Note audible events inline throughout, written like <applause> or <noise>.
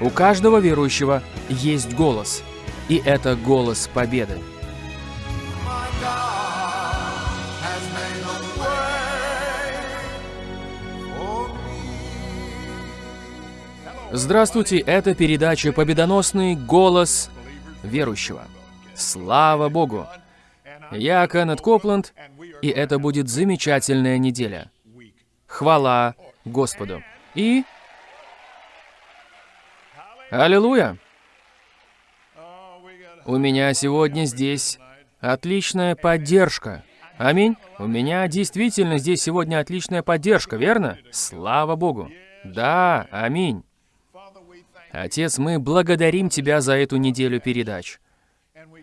У каждого верующего есть голос, и это голос победы. Здравствуйте, это передача «Победоносный голос верующего». Слава Богу! Я Кеннет Копланд, и это будет замечательная неделя. Хвала Господу. И... Аллилуйя! У меня сегодня здесь отличная поддержка. Аминь. У меня действительно здесь сегодня отличная поддержка, верно? Слава Богу. Да, аминь. Отец, мы благодарим Тебя за эту неделю передач.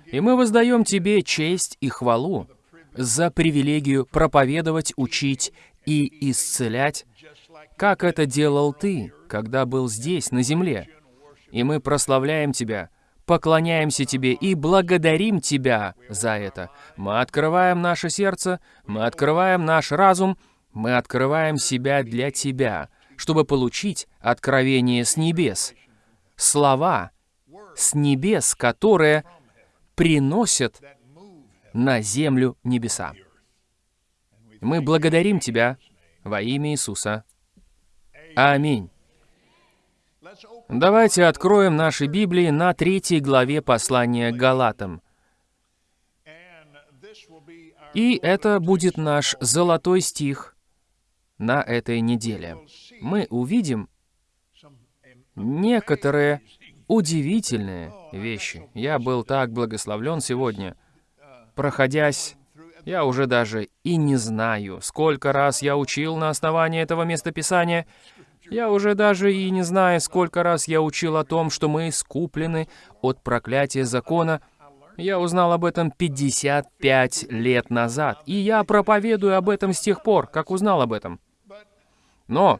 И мы воздаем Тебе честь и хвалу за привилегию проповедовать, учить и исцелять, как это делал Ты, когда был здесь, на земле. И мы прославляем Тебя, поклоняемся Тебе и благодарим Тебя за это. Мы открываем наше сердце, мы открываем наш разум, мы открываем себя для Тебя, чтобы получить откровение с небес, слова с небес, которые приносят на землю небеса. Мы благодарим Тебя во имя Иисуса. Аминь. Давайте откроем наши Библии на третьей главе послания Галатам. И это будет наш золотой стих на этой неделе. Мы увидим некоторые удивительные вещи. Я был так благословлен сегодня, проходясь, я уже даже и не знаю, сколько раз я учил на основании этого местописания, я уже даже и не знаю, сколько раз я учил о том, что мы искуплены от проклятия закона. Я узнал об этом 55 лет назад, и я проповедую об этом с тех пор, как узнал об этом. Но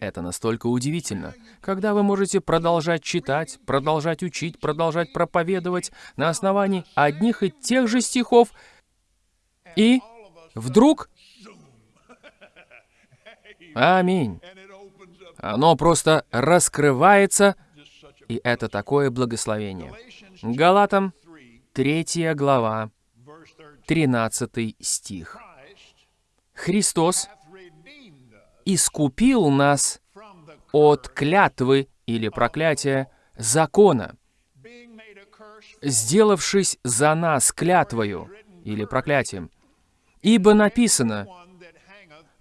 это настолько удивительно, когда вы можете продолжать читать, продолжать учить, продолжать проповедовать на основании одних и тех же стихов, и вдруг... <laughs> Аминь. Оно просто раскрывается, и это такое благословение. Галатам, 3 глава, 13 стих. Христос искупил нас от клятвы или проклятия закона, сделавшись за нас клятвою или проклятием. Ибо написано,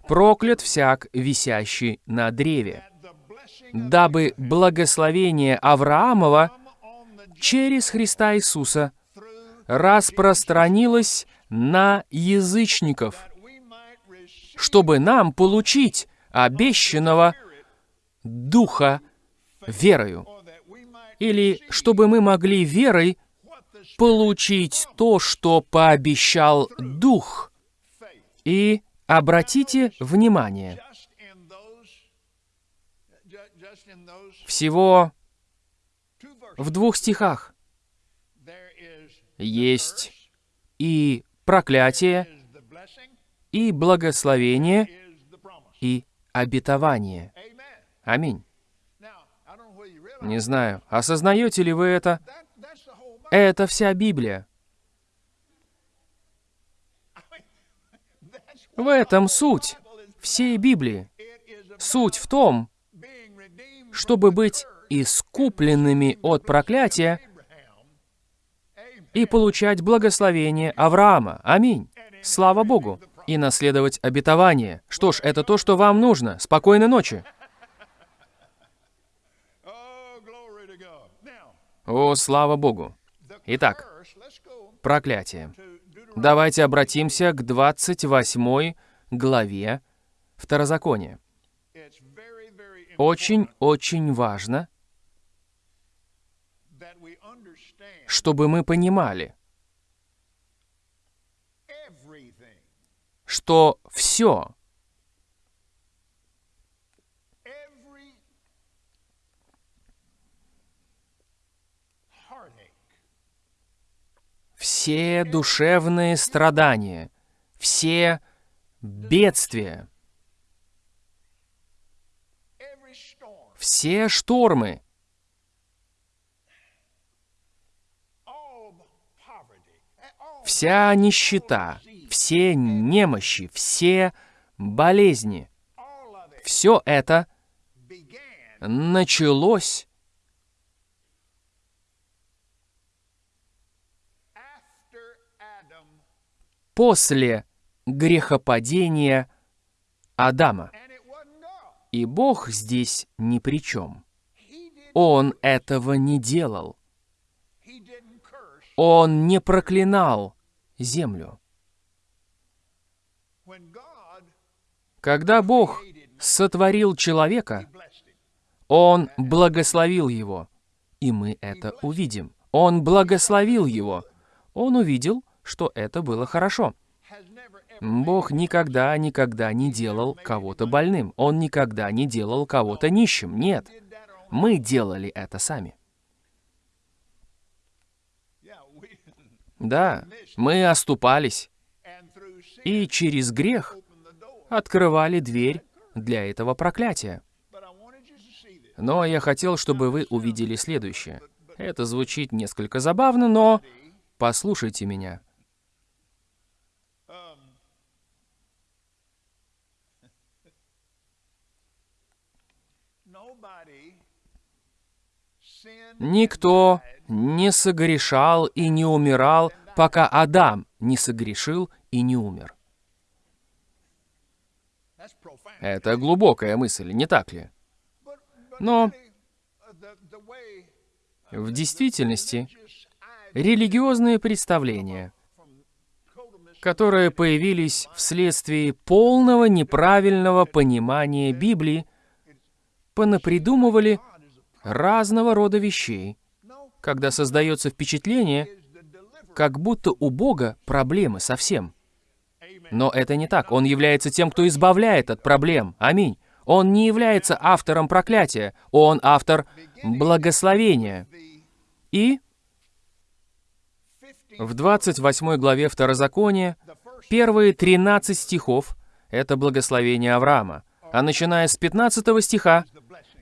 «Проклят всяк, висящий на древе» дабы благословение Авраамова через Христа Иисуса распространилось на язычников, чтобы нам получить обещанного Духа верою, или чтобы мы могли верой получить то, что пообещал Дух. И обратите внимание, всего в двух стихах есть и проклятие, и благословение, и обетование. Аминь. Не знаю, осознаете ли вы это? Это вся Библия. В этом суть всей Библии. Суть в том, чтобы быть искупленными от проклятия и получать благословение Авраама. Аминь. Слава Богу. И наследовать обетование. Что ж, это то, что вам нужно. Спокойной ночи. О, слава Богу. Итак, проклятие. Давайте обратимся к 28 главе Второзакония. Очень-очень важно, чтобы мы понимали, что все, все душевные страдания, все бедствия – Все штормы. Вся нищета, все немощи, все болезни. Все это началось после грехопадения Адама. И Бог здесь ни при чем. Он этого не делал. Он не проклинал землю. Когда Бог сотворил человека, Он благословил его. И мы это увидим. Он благословил его. Он увидел, что это было хорошо. Бог никогда, никогда не делал кого-то больным. Он никогда не делал кого-то нищим. Нет. Мы делали это сами. Да, мы оступались. И через грех открывали дверь для этого проклятия. Но я хотел, чтобы вы увидели следующее. Это звучит несколько забавно, но послушайте меня. Никто не согрешал и не умирал, пока Адам не согрешил и не умер. Это глубокая мысль, не так ли? Но в действительности религиозные представления, которые появились вследствие полного неправильного понимания Библии, понапридумывали разного рода вещей, когда создается впечатление, как будто у Бога проблемы совсем. Но это не так. Он является тем, кто избавляет от проблем. Аминь. Он не является автором проклятия. Он автор благословения. И в 28 главе Второзакония первые 13 стихов — это благословение Авраама. А начиная с 15 стиха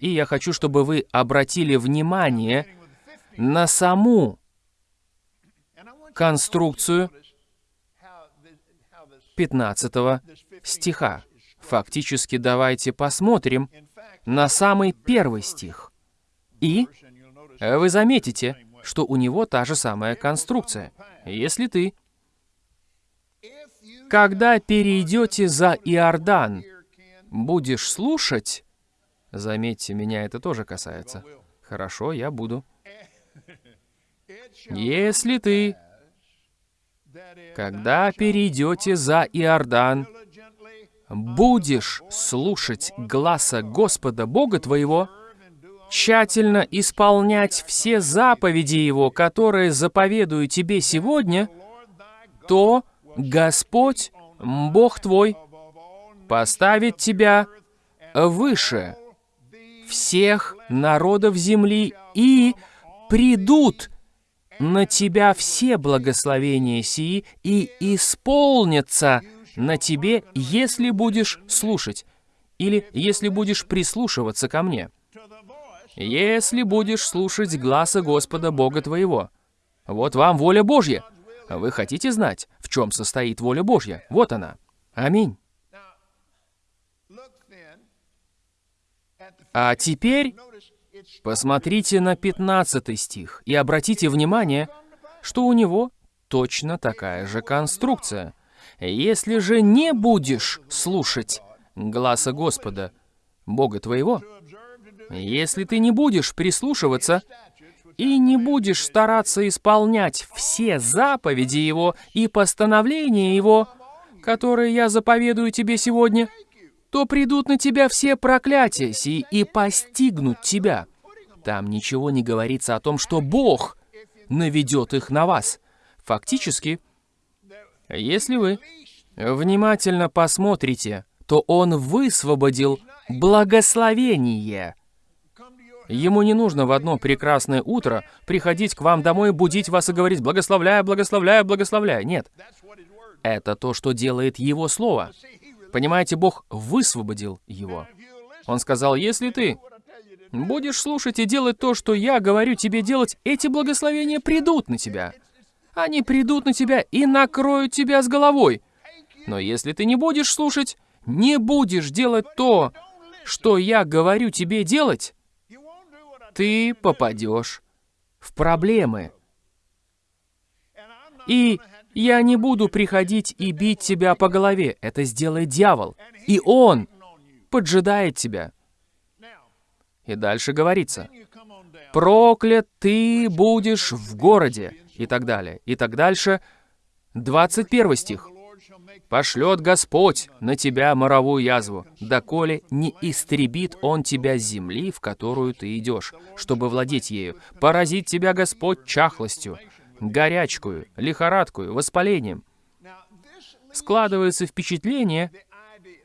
и я хочу, чтобы вы обратили внимание на саму конструкцию 15 стиха. Фактически давайте посмотрим на самый первый стих. И вы заметите, что у него та же самая конструкция. Если ты, когда перейдете за Иордан, будешь слушать Заметьте, меня это тоже касается. Хорошо, я буду. Если ты, когда перейдете за Иордан, будешь слушать гласа Господа Бога твоего, тщательно исполнять все заповеди Его, которые заповедую тебе сегодня, то Господь, Бог твой, поставит тебя выше всех народов земли, и придут на тебя все благословения сии, и исполнятся на тебе, если будешь слушать, или если будешь прислушиваться ко мне. Если будешь слушать гласа Господа Бога твоего. Вот вам воля Божья. Вы хотите знать, в чем состоит воля Божья? Вот она. Аминь. А теперь посмотрите на 15 стих и обратите внимание, что у него точно такая же конструкция. «Если же не будешь слушать гласа Господа, Бога твоего, если ты не будешь прислушиваться и не будешь стараться исполнять все заповеди Его и постановления Его, которые я заповедую тебе сегодня, то придут на тебя все проклятия сии и постигнут тебя. Там ничего не говорится о том, что Бог наведет их на вас. Фактически, если вы внимательно посмотрите, то Он высвободил благословение. Ему не нужно в одно прекрасное утро приходить к вам домой, будить вас и говорить «благословляю, благословляю, благословляю». Нет. Это то, что делает Его Слово. Понимаете, Бог высвободил его. Он сказал, если ты будешь слушать и делать то, что я говорю тебе делать, эти благословения придут на тебя. Они придут на тебя и накроют тебя с головой. Но если ты не будешь слушать, не будешь делать то, что я говорю тебе делать, ты попадешь в проблемы. И я не буду приходить и бить тебя по голове. Это сделает дьявол. И он поджидает тебя. И дальше говорится, «Проклят ты будешь в городе» и так далее. И так дальше. 21 стих. «Пошлет Господь на тебя моровую язву, доколе не истребит Он тебя земли, в которую ты идешь, чтобы владеть ею. Поразит тебя Господь чахлостью, горячкую, лихорадкую, воспалением». Складывается впечатление,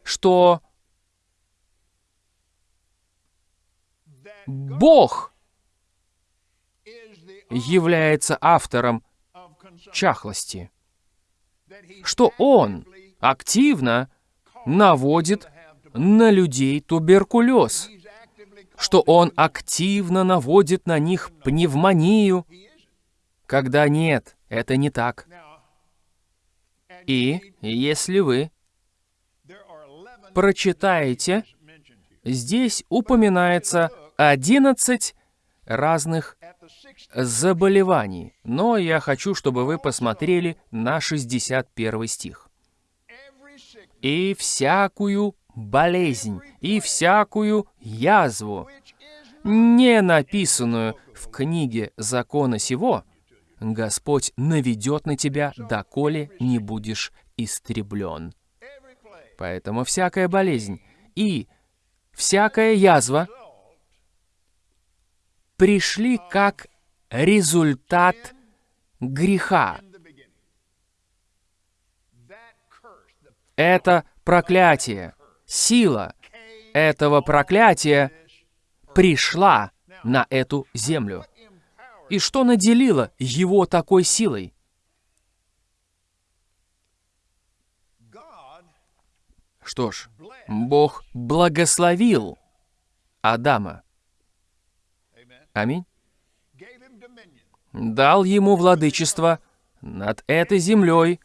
что Бог является автором чахлости, что Он активно наводит на людей туберкулез, что Он активно наводит на них пневмонию, когда нет, это не так. И если вы прочитаете, здесь упоминается 11 разных заболеваний, но я хочу, чтобы вы посмотрели на 61 стих. «И всякую болезнь, и всякую язву, не написанную в книге закона сего, Господь наведет на тебя, доколе не будешь истреблен». Поэтому всякая болезнь и всякая язва пришли как результат греха. Это проклятие, сила этого проклятия пришла на эту землю. И что наделило его такой силой? Что ж, Бог благословил Адама. Аминь. Дал ему владычество над этой землей,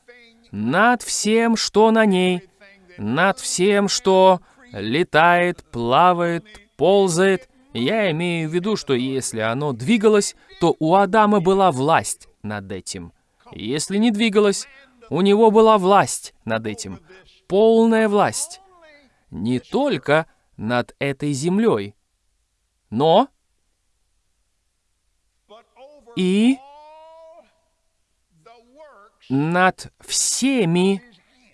над всем, что на ней, над всем, что летает, плавает, ползает. Я имею в виду, что если оно двигалось, то у Адама была власть над этим. Если не двигалось, у него была власть над этим. Полная власть. Не только над этой землей, но и над всеми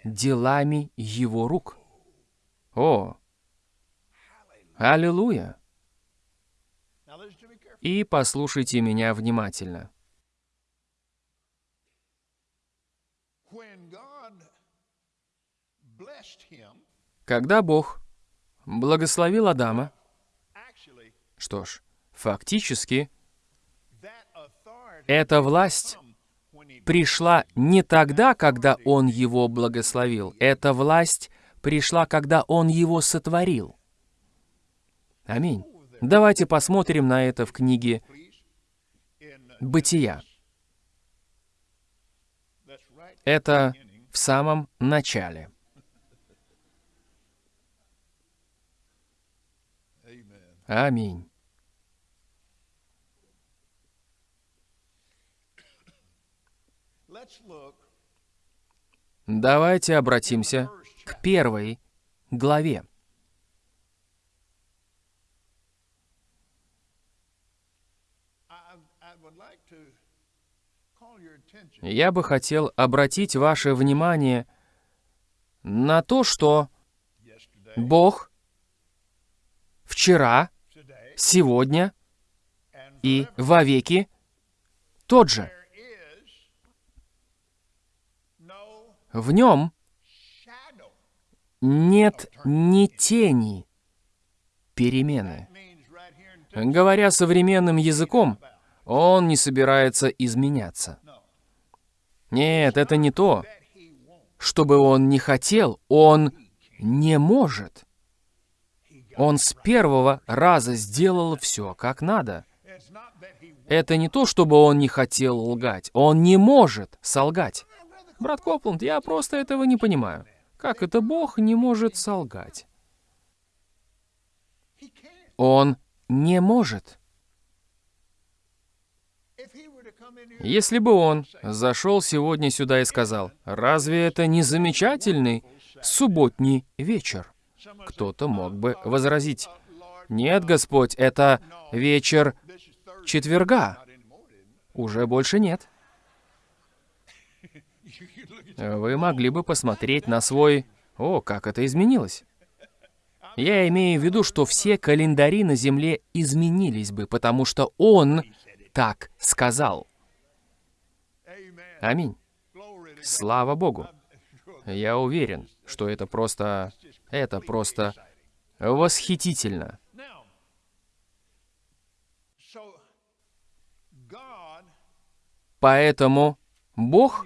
делами его рук. О! Аллилуйя! И послушайте меня внимательно. Когда Бог благословил Адама, что ж, фактически, эта власть пришла не тогда, когда Он его благословил. Эта власть пришла, когда Он его сотворил. Аминь. Давайте посмотрим на это в книге «Бытия». Это в самом начале. Аминь. Давайте обратимся к первой главе. Я бы хотел обратить ваше внимание на то, что Бог вчера, сегодня и вовеки тот же. В нем нет ни тени перемены. Говоря современным языком, он не собирается изменяться. Нет, это не то. Чтобы он не хотел, он не может. Он с первого раза сделал все как надо. Это не то, чтобы он не хотел лгать. Он не может солгать. Брат Копланд, я просто этого не понимаю. Как это Бог не может солгать? Он не может. Если бы он зашел сегодня сюда и сказал, «Разве это не замечательный субботний вечер?» Кто-то мог бы возразить, «Нет, Господь, это вечер четверга. Уже больше нет». Вы могли бы посмотреть на свой... О, как это изменилось. Я имею в виду, что все календари на Земле изменились бы, потому что Он так сказал. Аминь. Слава Богу. Я уверен, что это просто... Это просто восхитительно. Поэтому Бог,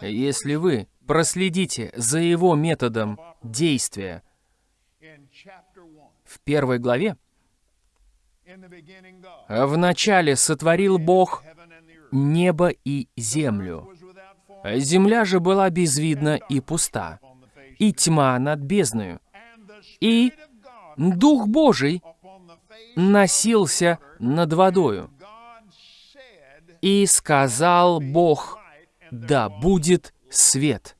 если вы проследите за Его методом действия в первой главе, в начале сотворил Бог небо и землю. Земля же была безвидна и пуста, и тьма над бездною. И Дух Божий носился над водою. И сказал Бог, да будет свет.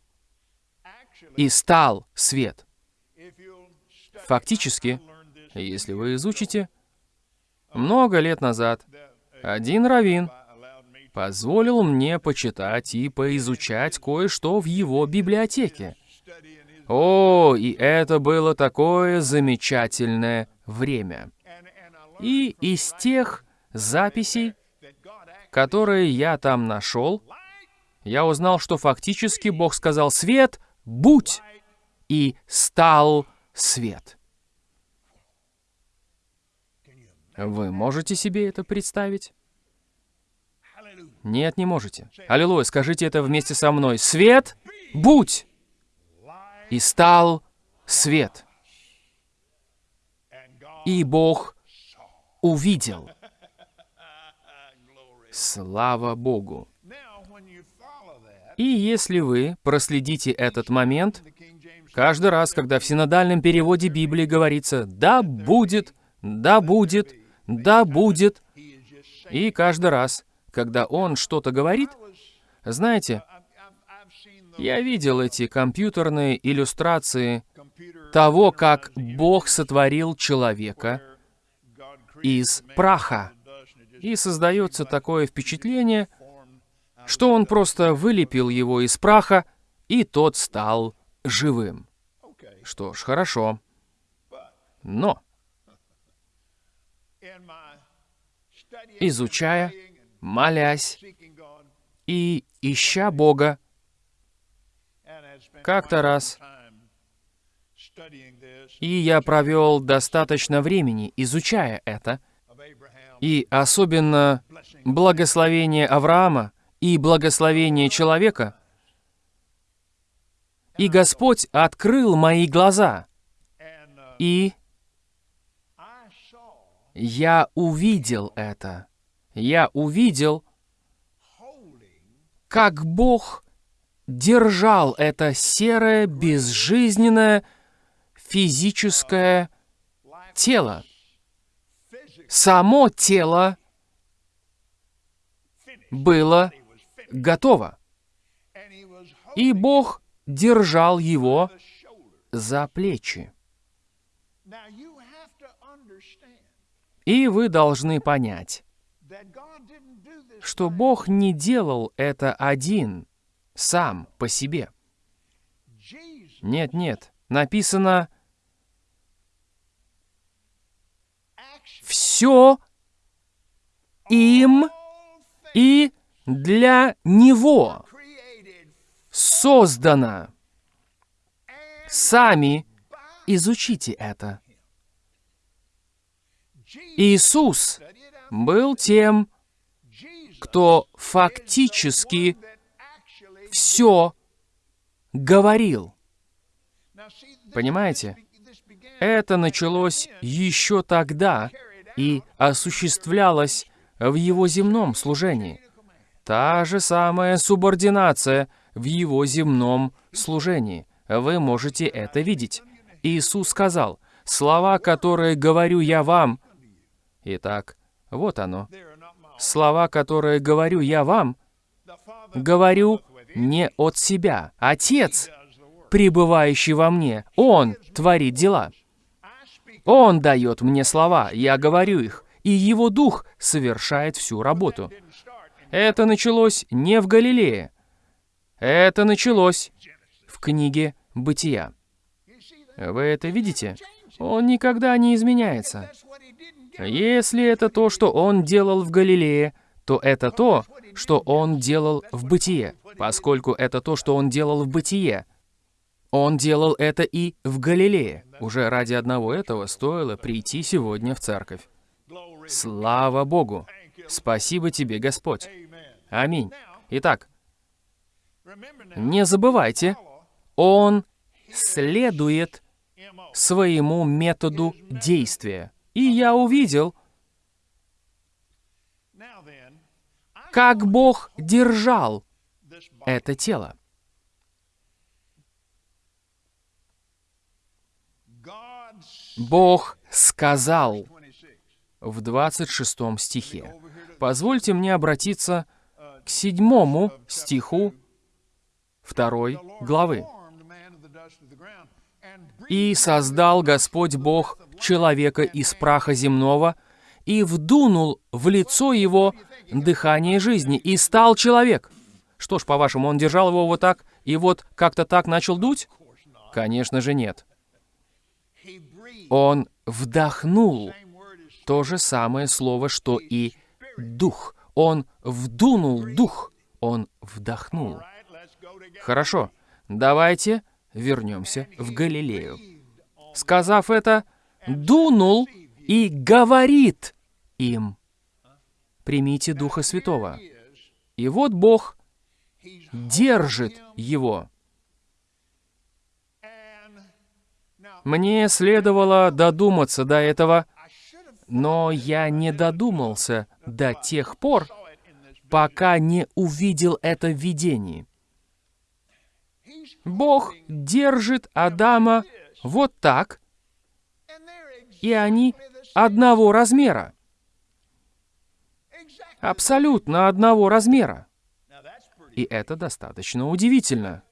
И стал свет. Фактически, если вы изучите, много лет назад один раввин позволил мне почитать и поизучать кое-что в его библиотеке. О, и это было такое замечательное время. И из тех записей, которые я там нашел, я узнал, что фактически Бог сказал «Свет, будь!» и стал свет. Вы можете себе это представить? Нет, не можете. Аллилуйя, скажите это вместе со мной. Свет, будь! И стал свет. И Бог увидел. Слава Богу. И если вы проследите этот момент, каждый раз, когда в синодальном переводе Библии говорится «да будет», «да будет», «да будет», и каждый раз когда он что-то говорит, знаете, я видел эти компьютерные иллюстрации того, как Бог сотворил человека из праха. И создается такое впечатление, что он просто вылепил его из праха, и тот стал живым. Что ж, хорошо. Но, изучая молясь и ища Бога. Как-то раз и я провел достаточно времени, изучая это, и особенно благословение Авраама и благословение человека, и Господь открыл мои глаза, и я увидел это я увидел, как Бог держал это серое, безжизненное, физическое тело. Само тело было готово. И Бог держал его за плечи. И вы должны понять, что Бог не делал это один, сам, по себе. Нет, нет, написано «все им и для Него создано». Сами изучите это. Иисус был тем, кто фактически все говорил. Понимаете? Это началось еще тогда и осуществлялось в его земном служении. Та же самая субординация в его земном служении. Вы можете это видеть. Иисус сказал, «Слова, которые говорю я вам...» Итак, вот оно. Слова, которые говорю я вам, говорю не от себя. Отец, пребывающий во мне, Он творит дела. Он дает мне слова, я говорю их, и Его Дух совершает всю работу. Это началось не в Галилее. Это началось в книге «Бытия». Вы это видите? Он никогда не изменяется. Если это то, что он делал в Галилее, то это то, что он делал в бытие, поскольку это то, что он делал в бытие. Он делал это и в Галилее. Уже ради одного этого стоило прийти сегодня в церковь. Слава Богу! Спасибо тебе, Господь! Аминь. Итак, не забывайте, он следует своему методу действия. И я увидел, как Бог держал это тело. Бог сказал в 26 стихе. Позвольте мне обратиться к седьмому стиху второй главы. «И создал Господь Бог человека из праха земного, и вдунул в лицо его дыхание жизни, и стал человек. Что ж, по-вашему, он держал его вот так, и вот как-то так начал дуть? Конечно же нет. Он вдохнул то же самое слово, что и дух. Он вдунул дух, он вдохнул. Хорошо, давайте вернемся в Галилею. Сказав это, дунул и говорит им, примите Духа Святого. И вот Бог держит его. Мне следовало додуматься до этого, но я не додумался до тех пор, пока не увидел это видение. Бог держит Адама вот так, и они одного размера. Абсолютно одного размера. И это достаточно удивительно.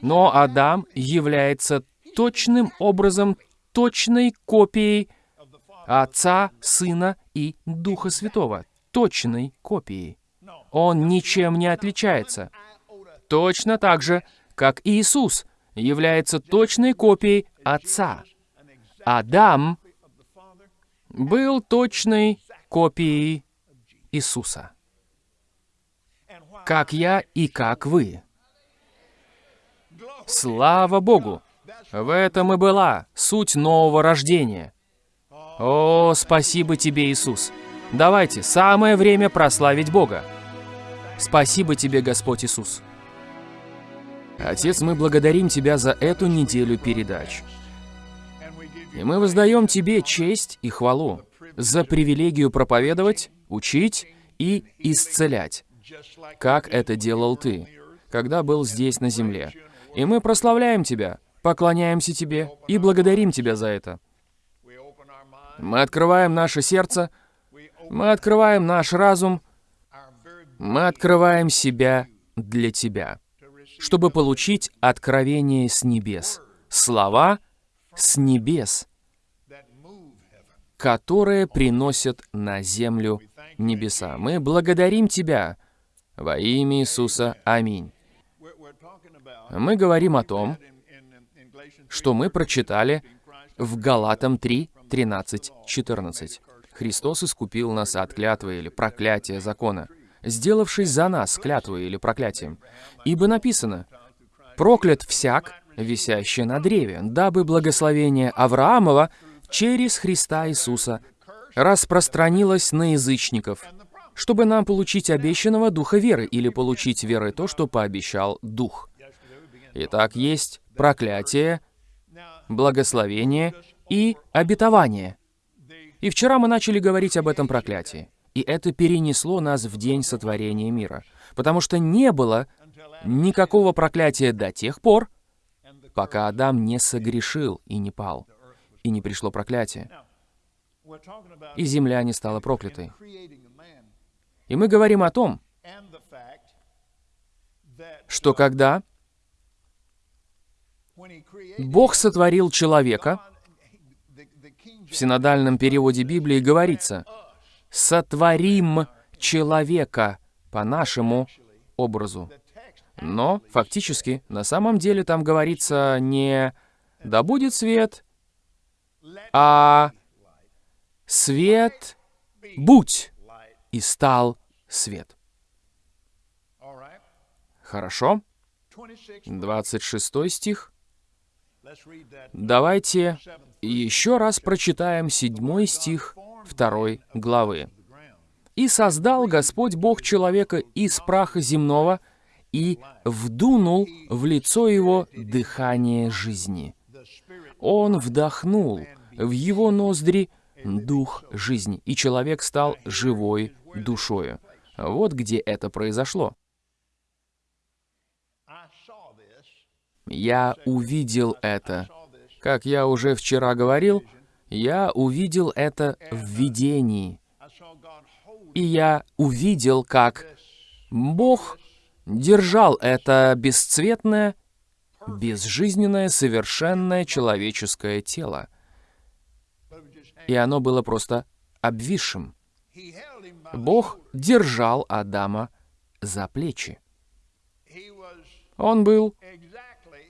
Но Адам является точным образом точной копией Отца, Сына и Духа Святого. Точной копией. Он ничем не отличается. Точно так же, как Иисус является точной копией Отца. Адам был точной копией Иисуса. Как я и как вы. Слава Богу! В этом и была суть нового рождения. О, спасибо тебе, Иисус! Давайте, самое время прославить Бога. Спасибо тебе, Господь Иисус. Отец, мы благодарим Тебя за эту неделю передач. И мы воздаем Тебе честь и хвалу за привилегию проповедовать, учить и исцелять, как это делал Ты, когда был здесь на земле. И мы прославляем Тебя, поклоняемся Тебе и благодарим Тебя за это. Мы открываем наше сердце, мы открываем наш разум, мы открываем себя для Тебя, чтобы получить откровение с небес, слова с небес, которые приносят на землю небеса. Мы благодарим Тебя во имя Иисуса. Аминь. Мы говорим о том, что мы прочитали в Галатам 3, 13, 14. Христос искупил нас от клятвы или проклятия закона, сделавшись за нас клятвой или проклятием. Ибо написано, «Проклят всяк, висящий на древе, дабы благословение Авраамова через Христа Иисуса распространилось на язычников, чтобы нам получить обещанного духа веры или получить верой то, что пообещал Дух. Итак, есть проклятие, благословение и обетование. И вчера мы начали говорить об этом проклятии. И это перенесло нас в день сотворения мира. Потому что не было никакого проклятия до тех пор, пока Адам не согрешил и не пал, и не пришло проклятие. И земля не стала проклятой. И мы говорим о том, что когда Бог сотворил человека, в синодальном переводе Библии говорится «сотворим человека по нашему образу». Но фактически, на самом деле там говорится не «да будет свет», а «свет будь» и стал свет. Хорошо? 26 стих. Давайте еще раз прочитаем седьмой стих второй главы. «И создал Господь Бог человека из праха земного, и вдунул в лицо его дыхание жизни. Он вдохнул в его ноздри дух жизни, и человек стал живой душою. Вот где это произошло. Я увидел это. Как я уже вчера говорил, я увидел это в видении. И я увидел, как Бог держал это бесцветное, безжизненное, совершенное человеческое тело. И оно было просто обвисшим. Бог держал Адама за плечи. Он был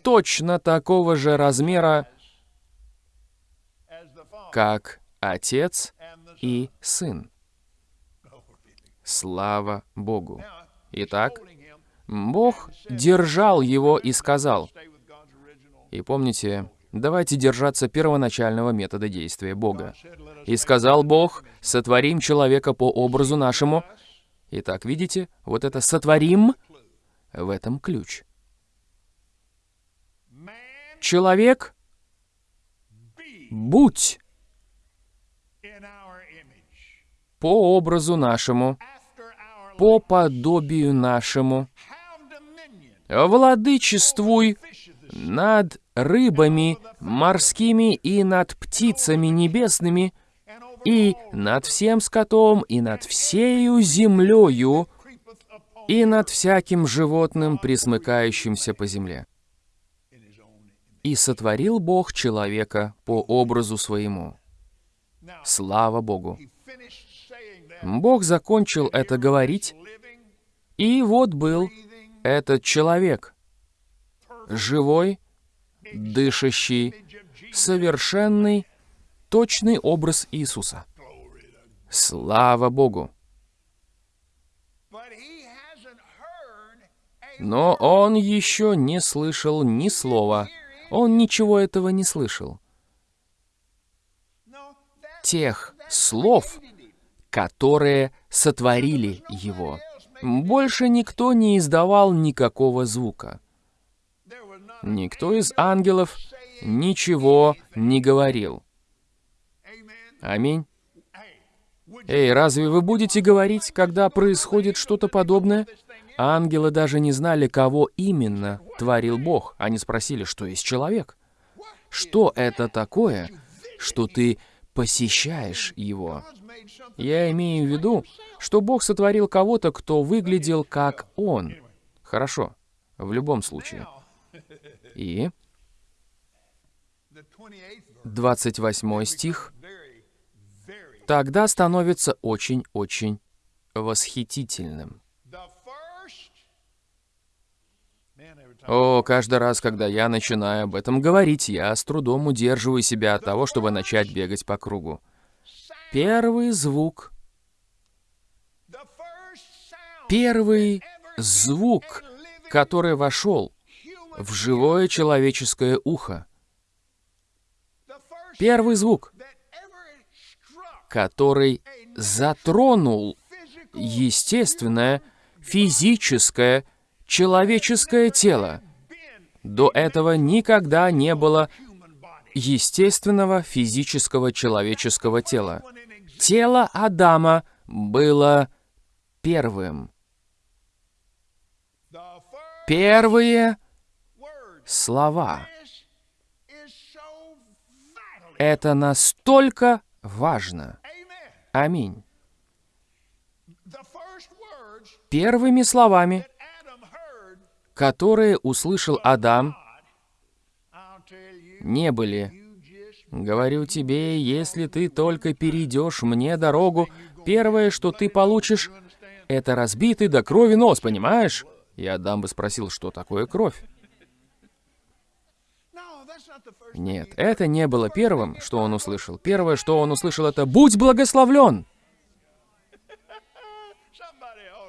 точно такого же размера, как Отец и Сын. Слава Богу! Итак, Бог держал его и сказал, и помните, давайте держаться первоначального метода действия Бога. «И сказал Бог, сотворим человека по образу нашему». Итак, видите, вот это «сотворим» в этом ключ. Человек, будь по образу нашему, по подобию нашему, владычествуй над рыбами морскими и над птицами небесными, и над всем скотом, и над всею землею, и над всяким животным, присмыкающимся по земле. И сотворил Бог человека по образу своему. Слава Богу! Бог закончил это говорить, и вот был этот человек, живой, дышащий, совершенный, точный образ Иисуса. Слава Богу! Но он еще не слышал ни слова. Он ничего этого не слышал. Тех слов, которые сотворили его. Больше никто не издавал никакого звука. Никто из ангелов ничего не говорил. Аминь. Эй, разве вы будете говорить, когда происходит что-то подобное? Ангелы даже не знали, кого именно творил Бог. Они спросили, что есть человек. Что это такое, что ты посещаешь его? Я имею в виду, что Бог сотворил кого-то, кто выглядел как Он. Хорошо, в любом случае. И 28 стих тогда становится очень-очень восхитительным. О, каждый раз, когда я начинаю об этом говорить, я с трудом удерживаю себя от того, чтобы начать бегать по кругу. Первый звук, первый звук, который вошел в живое человеческое ухо. Первый звук, который затронул естественное, физическое, человеческое тело. До этого никогда не было естественного физического человеческого тела. Тело Адама было первым. Первые слова. Это настолько важно. Аминь. Первыми словами, которые услышал Адам, не были «Говорю тебе, если ты только перейдешь мне дорогу, первое, что ты получишь, это разбитый до крови нос, понимаешь?» И Адам бы спросил, что такое кровь. Нет, это не было первым, что он услышал. Первое, что он услышал, это «Будь благословлен!»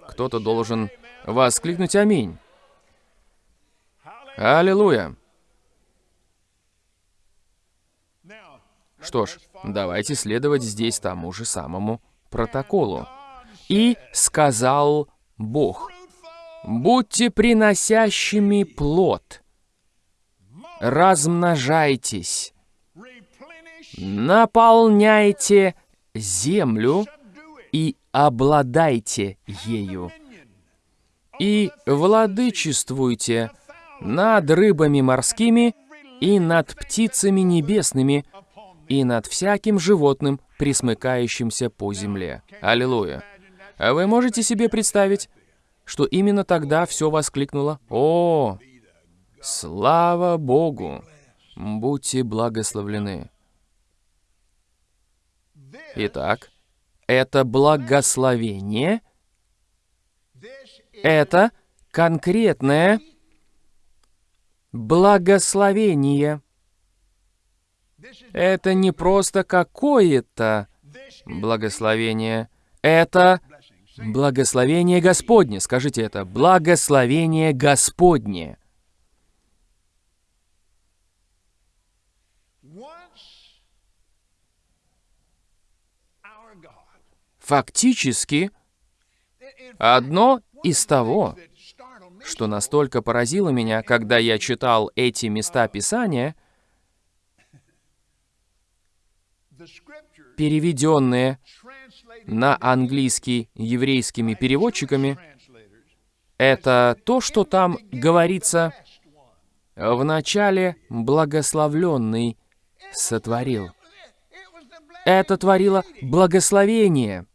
Кто-то должен воскликнуть «Аминь». Аллилуйя! Что ж, давайте следовать здесь тому же самому протоколу. «И сказал Бог, будьте приносящими плод, размножайтесь, наполняйте землю и обладайте ею, и владычествуйте над рыбами морскими и над птицами небесными, и над всяким животным, присмыкающимся по земле. Аллилуйя. А вы можете себе представить, что именно тогда все воскликнуло «О, слава Богу! Будьте благословлены!» Итак, это благословение, это конкретное благословение. Это не просто какое-то благословение. Это благословение Господне. Скажите это. Благословение Господне. Фактически, одно из того, что настолько поразило меня, когда я читал эти места Писания, переведенные на английский еврейскими переводчиками, это то, что там говорится «в начале благословленный сотворил». Это творило благословение.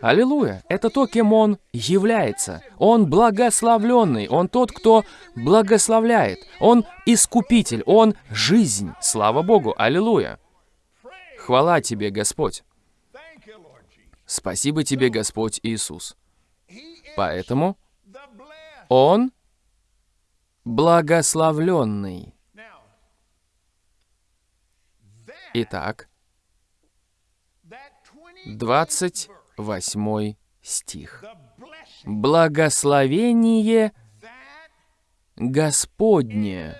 Аллилуйя! Это то, кем Он является. Он благословленный. Он тот, кто благословляет. Он искупитель. Он жизнь. Слава Богу! Аллилуйя! Хвала Тебе, Господь! Спасибо Тебе, Господь Иисус! Поэтому Он благословленный. Итак, 28 стих. Благословение Господне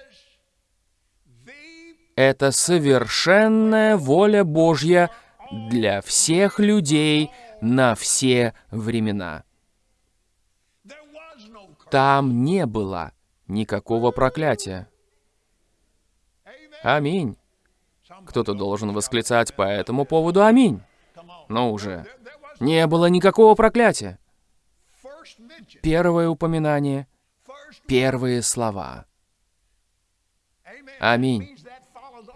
это совершенная воля Божья для всех людей на все времена. Там не было никакого проклятия. Аминь. Кто-то должен восклицать по этому поводу «Аминь». Но уже не было никакого проклятия. Первое упоминание, первые слова. Аминь.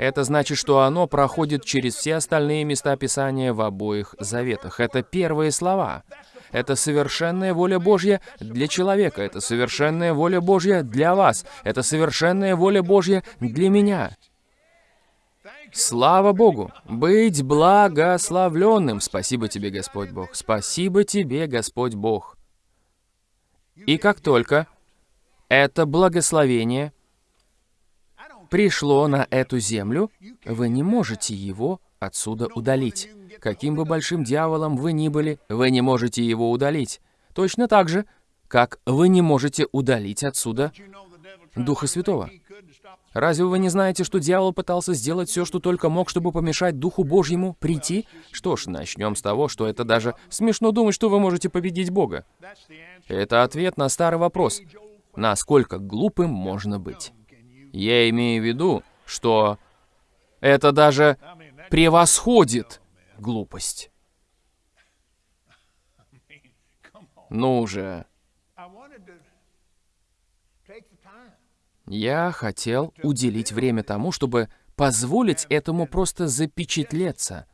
Это значит, что оно проходит через все остальные места Писания в обоих заветах. Это первые слова. Это совершенная воля Божья для человека. Это совершенная воля Божья для вас. Это совершенная воля Божья для меня. Слава Богу! Быть благословленным! Спасибо тебе, Господь Бог! Спасибо тебе, Господь Бог! И как только это благословение пришло на эту землю, вы не можете его отсюда удалить. Каким бы большим дьяволом вы ни были, вы не можете его удалить. Точно так же, как вы не можете удалить отсюда Духа Святого. Разве вы не знаете, что дьявол пытался сделать все, что только мог, чтобы помешать Духу Божьему прийти? Что ж, начнем с того, что это даже смешно думать, что вы можете победить Бога. Это ответ на старый вопрос. Насколько глупым можно быть? Я имею в виду, что это даже превосходит глупость. Ну же. Я хотел уделить время тому, чтобы позволить этому просто запечатлеться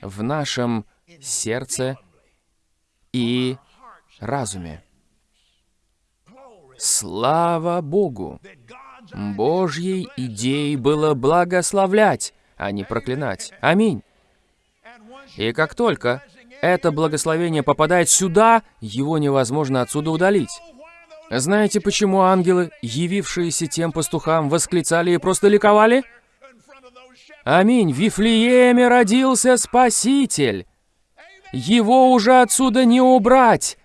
в нашем сердце и разуме. Слава Богу! Божьей идеей было благословлять, а не проклинать. Аминь. И как только это благословение попадает сюда, его невозможно отсюда удалить. Знаете, почему ангелы, явившиеся тем пастухам, восклицали и просто ликовали? Аминь. В Вифлееме родился Спаситель. Его уже отсюда не убрать.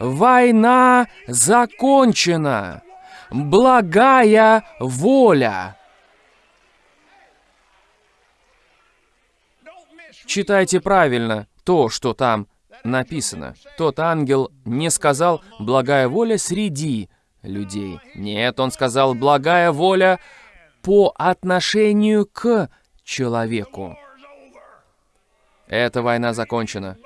Война закончена. Благая воля. Читайте правильно то, что там написано. Тот ангел не сказал «благая воля среди людей». Нет, он сказал «благая воля по отношению к человеку». Эта война закончена.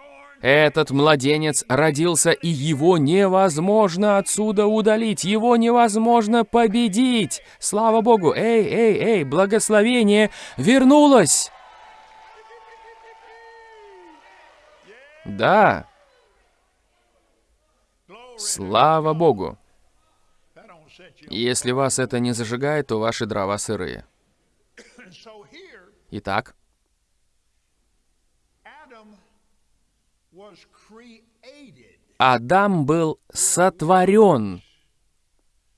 Этот младенец родился, и его невозможно отсюда удалить, его невозможно победить. Слава Богу! Эй, эй, эй, благословение вернулось! Да. Слава Богу. Если вас это не зажигает, то ваши дрова сырые. Итак, Адам был сотворен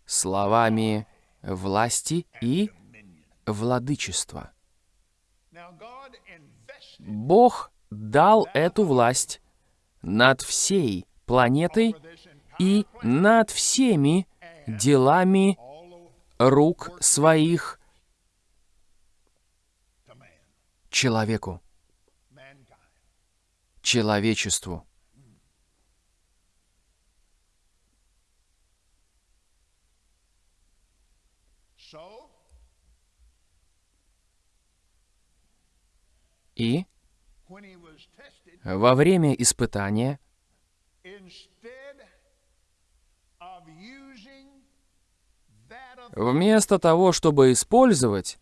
словами власти и владычества. Бог дал эту власть над всей планетой и над всеми делами рук своих человеку, человечеству. И во время испытания вместо того, чтобы использовать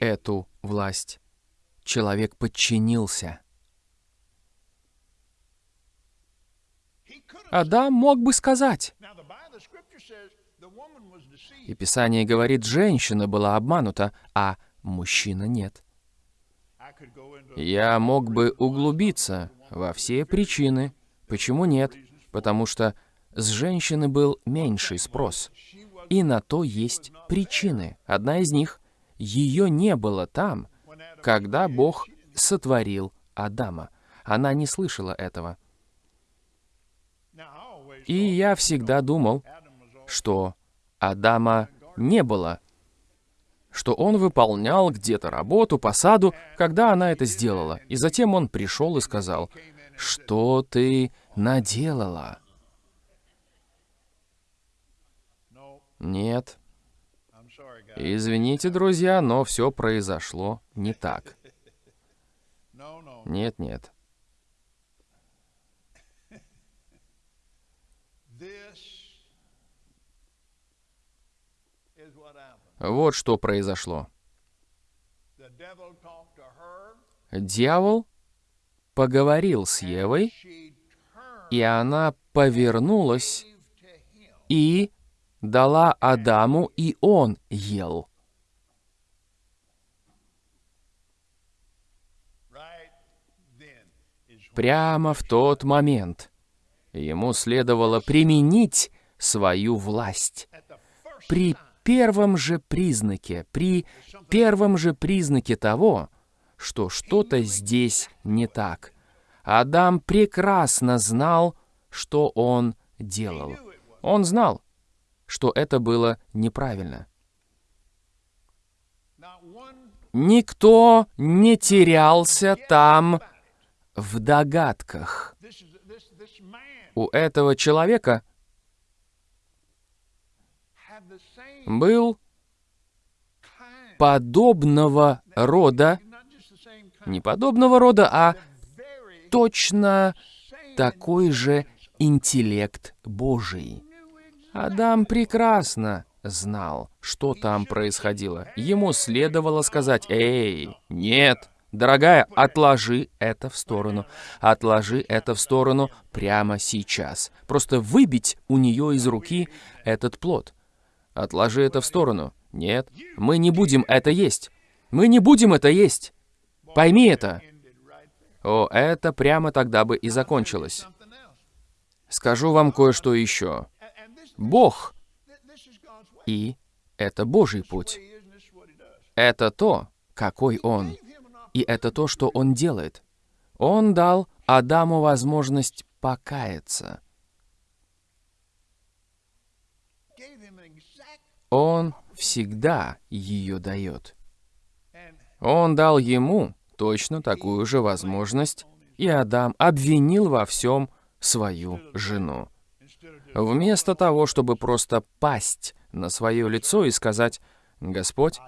эту власть, человек подчинился. Адам мог бы сказать, и Писание говорит, женщина была обманута, а мужчина нет. Я мог бы углубиться во все причины. Почему нет? Потому что с женщины был меньший спрос. И на то есть причины. Одна из них — ее не было там, когда Бог сотворил Адама. Она не слышала этого. И я всегда думал, что Адама не было что он выполнял где-то работу по саду, когда она это сделала. И затем он пришел и сказал, «Что ты наделала?» Нет. Извините, друзья, но все произошло не так. Нет, нет. Вот что произошло. Дьявол поговорил с Евой, и она повернулась и дала Адаму, и он ел. Прямо в тот момент ему следовало применить свою власть. При первом же признаке, при первом же признаке того, что что-то здесь не так. Адам прекрасно знал, что он делал. Он знал, что это было неправильно. Никто не терялся там в догадках. У этого человека был подобного рода, не подобного рода, а точно такой же интеллект Божий. Адам прекрасно знал, что там происходило. Ему следовало сказать, «Эй, нет, дорогая, отложи это в сторону. Отложи это в сторону прямо сейчас. Просто выбить у нее из руки этот плод. Отложи это в сторону. Нет, мы не будем это есть. Мы не будем это есть. Пойми это. О, это прямо тогда бы и закончилось. Скажу вам кое-что еще. Бог и это Божий путь. Это то, какой Он. И это то, что Он делает. Он дал Адаму возможность покаяться. Он всегда ее дает. Он дал ему точно такую же возможность, и Адам обвинил во всем свою жену. Вместо того, чтобы просто пасть на свое лицо и сказать, «Господь,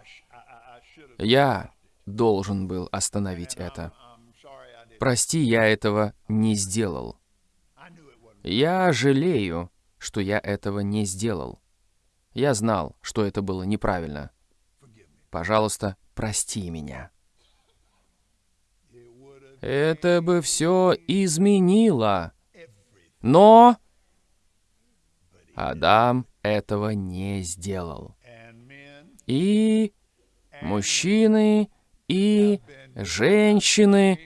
я должен был остановить это. Прости, я этого не сделал. Я жалею, что я этого не сделал. Я знал, что это было неправильно. Пожалуйста, прости меня». Это бы все изменило. Но Адам этого не сделал. И мужчины, и женщины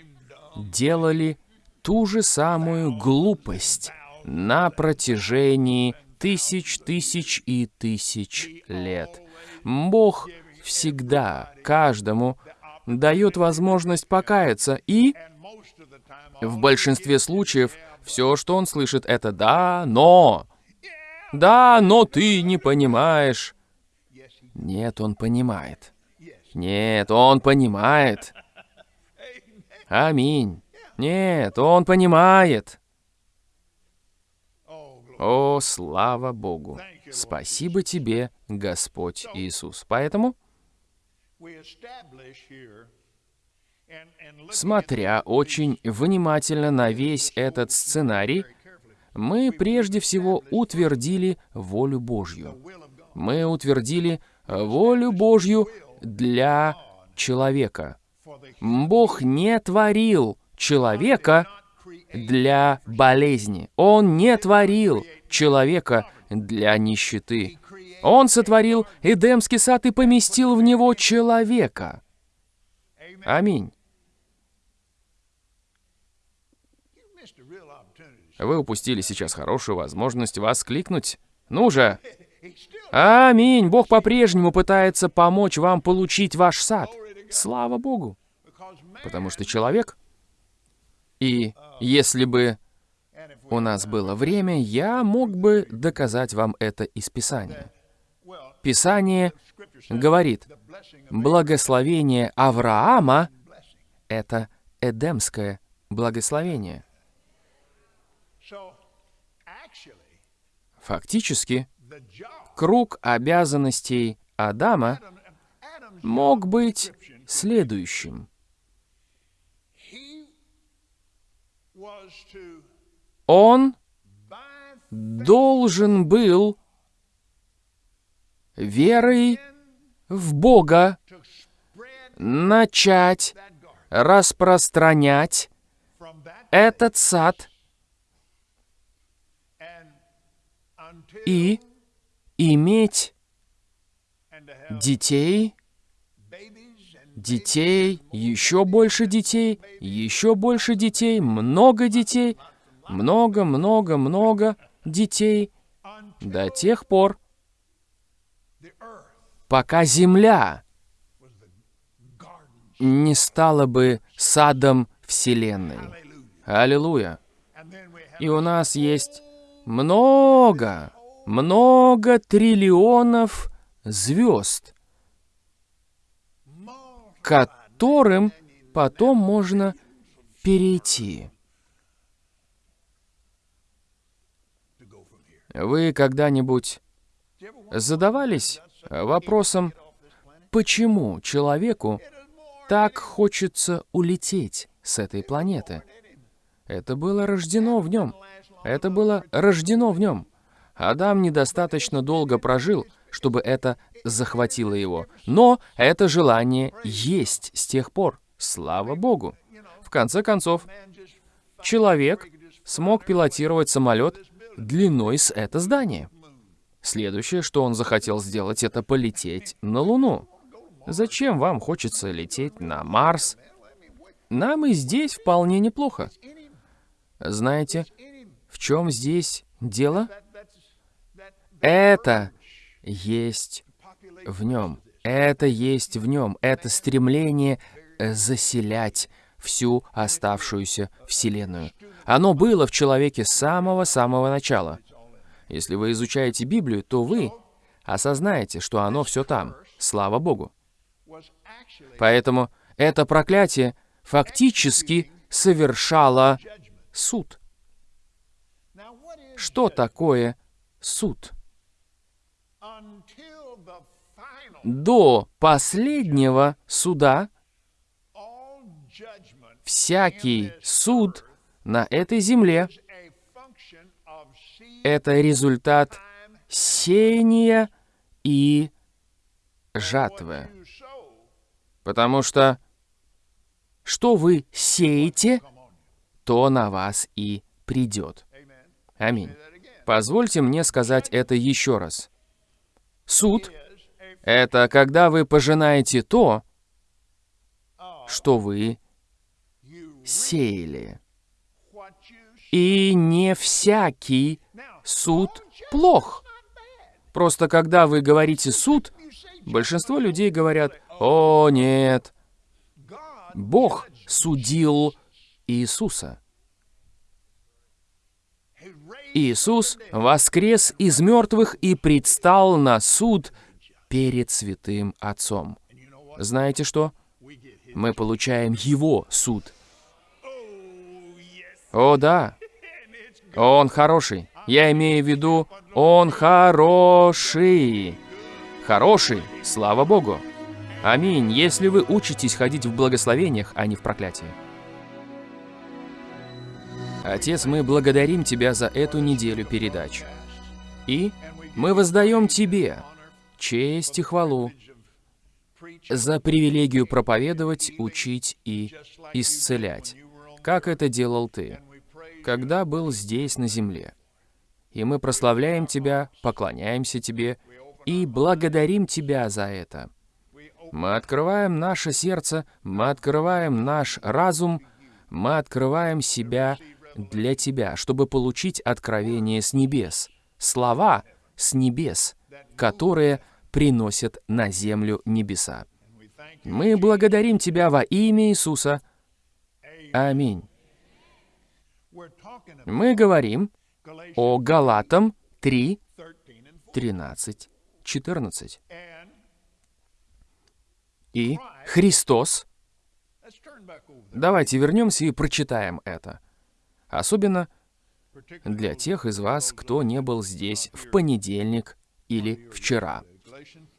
делали ту же самую глупость на протяжении тысяч, тысяч и тысяч лет. Бог всегда каждому дает возможность покаяться, и в большинстве случаев все, что он слышит, это «да, но». Да, но ты не понимаешь. Нет, он понимает. Нет, он понимает. Аминь. Нет, он понимает. О, слава Богу! Спасибо тебе, Господь Иисус. Поэтому, смотря очень внимательно на весь этот сценарий, мы прежде всего утвердили волю Божью. Мы утвердили волю Божью для человека. Бог не творил человека для болезни. Он не творил человека для нищеты. Он сотворил Эдемский сад и поместил в него человека. Аминь. Вы упустили сейчас хорошую возможность воскликнуть. Ну же! Аминь! Бог по-прежнему пытается помочь вам получить ваш сад. Слава Богу! Потому что человек... И если бы у нас было время, я мог бы доказать вам это из Писания. Писание говорит, благословение Авраама — это эдемское благословение. Фактически, круг обязанностей Адама мог быть следующим. Он должен был верой в Бога начать распространять этот сад. И иметь детей, детей, еще больше детей, еще больше детей, много детей, много-много-много детей до тех пор, пока земля не стала бы садом Вселенной. Аллилуйя. И у нас есть много, много триллионов звезд, которым потом можно перейти. Вы когда-нибудь задавались вопросом, почему человеку так хочется улететь с этой планеты? Это было рождено в нем. Это было рождено в нем. Адам недостаточно долго прожил, чтобы это захватило его. Но это желание есть с тех пор. Слава Богу. В конце концов, человек смог пилотировать самолет длиной с это здание. Следующее, что он захотел сделать, это полететь на Луну. Зачем вам хочется лететь на Марс? Нам и здесь вполне неплохо. Знаете, в чем здесь дело? Это есть в нем. Это есть в нем. Это стремление заселять всю оставшуюся Вселенную. Оно было в человеке с самого-самого начала. Если вы изучаете Библию, то вы осознаете, что оно все там. Слава Богу. Поэтому это проклятие фактически совершало суд. Что такое суд? До последнего суда всякий суд на этой земле — это результат сеяния и жатвы. Потому что что вы сеете, то на вас и придет. Аминь. Позвольте мне сказать это еще раз. Суд — это когда вы пожинаете то, что вы сеяли. И не всякий суд плох. Просто когда вы говорите «суд», большинство людей говорят «О, нет, Бог судил Иисуса». Иисус воскрес из мертвых и предстал на суд перед святым Отцом. Знаете что? Мы получаем Его суд. О, да. <laughs> Он хороший. Я имею в виду, он хороший. Хороший, слава Богу. Аминь, если вы учитесь ходить в благословениях, а не в проклятии. Отец, мы благодарим Тебя за эту неделю передач. И мы воздаем Тебе честь и хвалу за привилегию проповедовать, учить и исцелять, как это делал Ты, когда был здесь на земле. И мы прославляем Тебя, поклоняемся Тебе и благодарим Тебя за это. Мы открываем наше сердце, мы открываем наш разум, мы открываем себя для тебя, чтобы получить откровение с небес, слова с небес, которые приносят на землю небеса. Мы благодарим Тебя во имя Иисуса. Аминь. Мы говорим о Галатам 3, 13, 14. И Христос. Давайте вернемся и прочитаем это. Особенно для тех из вас, кто не был здесь в понедельник или вчера.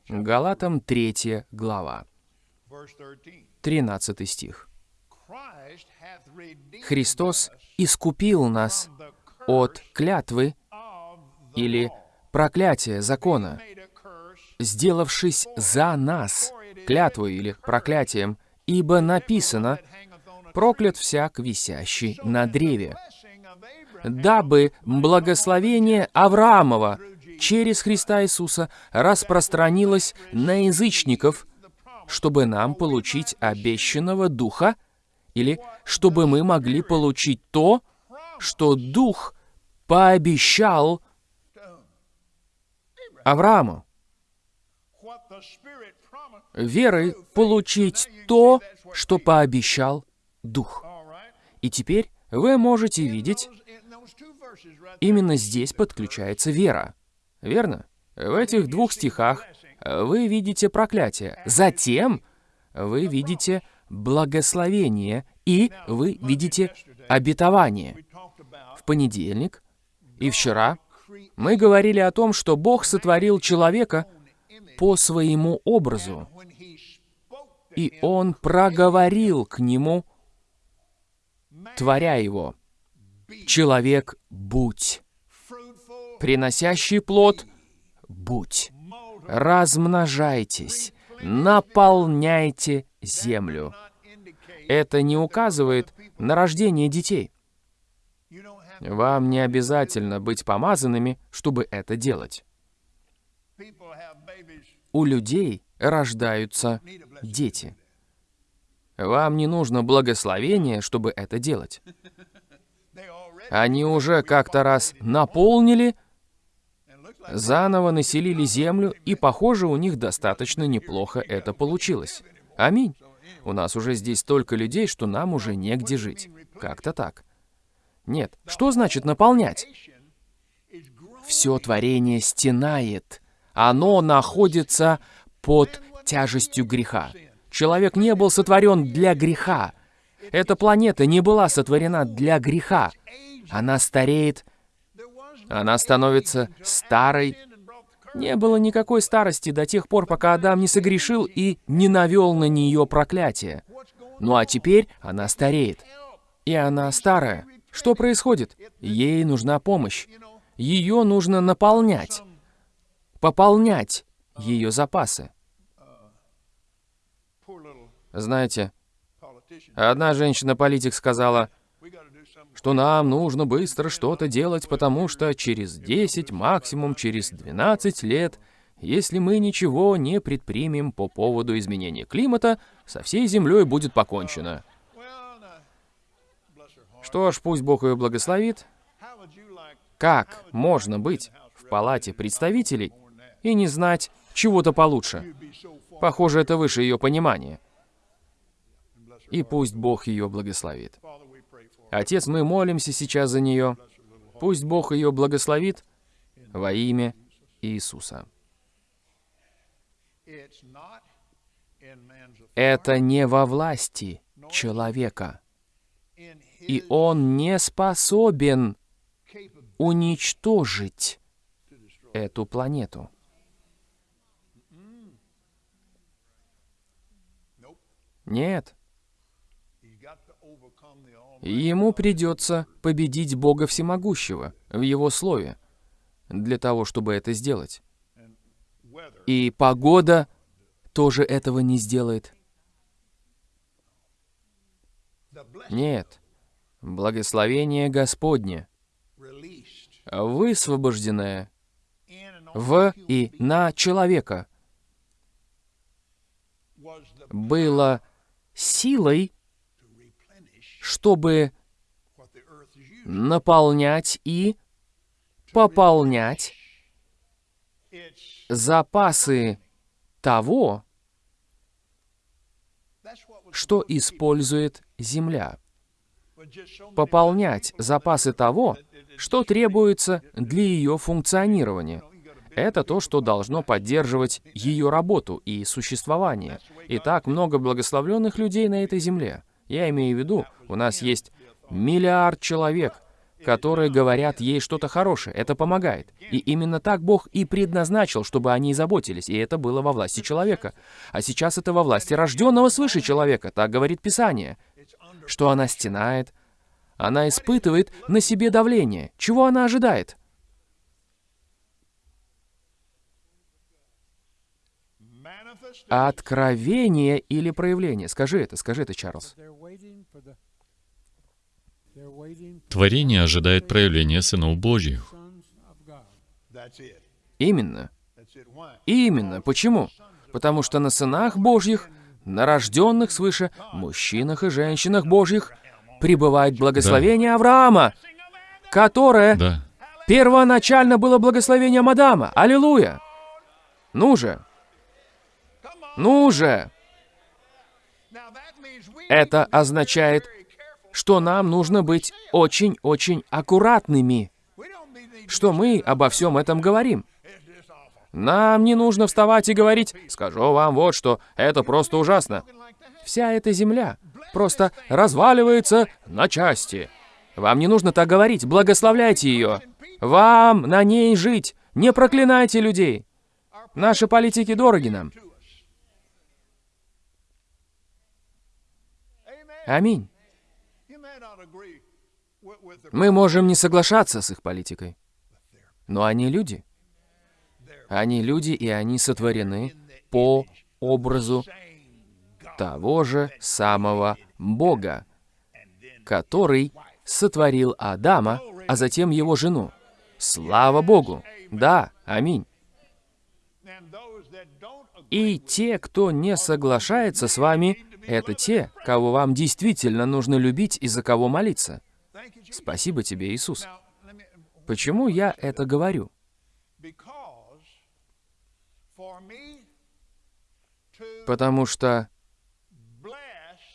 Галатам 3 глава, 13 стих. Христос искупил нас от клятвы или проклятия закона, сделавшись за нас клятвой или проклятием, ибо написано проклят всяк, висящий на древе, дабы благословение Авраамова через Христа Иисуса распространилось на язычников, чтобы нам получить обещанного Духа, или чтобы мы могли получить то, что Дух пообещал Аврааму. Верой получить то, что пообещал Дух. И теперь вы можете видеть, именно здесь подключается вера. Верно? В этих двух стихах вы видите проклятие. Затем вы видите благословение и вы видите обетование. В понедельник и вчера мы говорили о том, что Бог сотворил человека по своему образу, и Он проговорил к нему творя его. Человек, будь. Приносящий плод, будь. Размножайтесь, наполняйте землю. Это не указывает на рождение детей. Вам не обязательно быть помазанными, чтобы это делать. У людей рождаются дети. Вам не нужно благословение, чтобы это делать. Они уже как-то раз наполнили, заново населили землю, и, похоже, у них достаточно неплохо это получилось. Аминь. У нас уже здесь столько людей, что нам уже негде жить. Как-то так. Нет. Что значит наполнять? Все творение стенает. Оно находится под тяжестью греха. Человек не был сотворен для греха. Эта планета не была сотворена для греха. Она стареет, она становится старой. Не было никакой старости до тех пор, пока Адам не согрешил и не навел на нее проклятие. Ну а теперь она стареет. И она старая. Что происходит? Ей нужна помощь. Ее нужно наполнять. Пополнять ее запасы. Знаете, одна женщина-политик сказала, что нам нужно быстро что-то делать, потому что через 10, максимум через 12 лет, если мы ничего не предпримем по поводу изменения климата, со всей Землей будет покончено. Что ж, пусть Бог ее благословит. Как можно быть в палате представителей и не знать чего-то получше? Похоже, это выше ее понимания. И пусть Бог ее благословит. Отец, мы молимся сейчас за нее. Пусть Бог ее благословит во имя Иисуса. Это не во власти человека и он не способен уничтожить эту планету. Нет. Ему придется победить Бога Всемогущего в Его Слове для того, чтобы это сделать. И погода тоже этого не сделает. Нет. Благословение Господне, высвобожденное в и на человека, было силой, чтобы наполнять и пополнять запасы того, что использует Земля пополнять запасы того, что требуется для ее функционирования. Это то, что должно поддерживать ее работу и существование. И так много благословленных людей на этой земле. Я имею в виду, у нас есть миллиард человек, которые говорят ей что-то хорошее. Это помогает. И именно так Бог и предназначил, чтобы они заботились. И это было во власти человека. А сейчас это во власти рожденного свыше человека. Так говорит Писание что она стенает. Она испытывает на себе давление. Чего она ожидает? Откровение или проявление? Скажи это, скажи это, Чарльз. Творение ожидает проявления сынов Божьих. Именно. Именно. Почему? Потому что на сынах Божьих на рожденных свыше мужчинах и женщинах Божьих пребывает благословение да. Авраама, которое да. первоначально было благословением Адама. Аллилуйя! Ну же! Ну же! Это означает, что нам нужно быть очень-очень аккуратными, что мы обо всем этом говорим. Нам не нужно вставать и говорить, скажу вам вот что, это просто ужасно. Вся эта земля просто разваливается на части. Вам не нужно так говорить, благословляйте ее. Вам на ней жить, не проклинайте людей. Наши политики дороги нам. Аминь. Мы можем не соглашаться с их политикой, но они люди. Они люди, и они сотворены по образу того же самого Бога, который сотворил Адама, а затем его жену. Слава Богу! Да, аминь. И те, кто не соглашается с вами, это те, кого вам действительно нужно любить и за кого молиться. Спасибо тебе, Иисус. Почему я это говорю? Потому что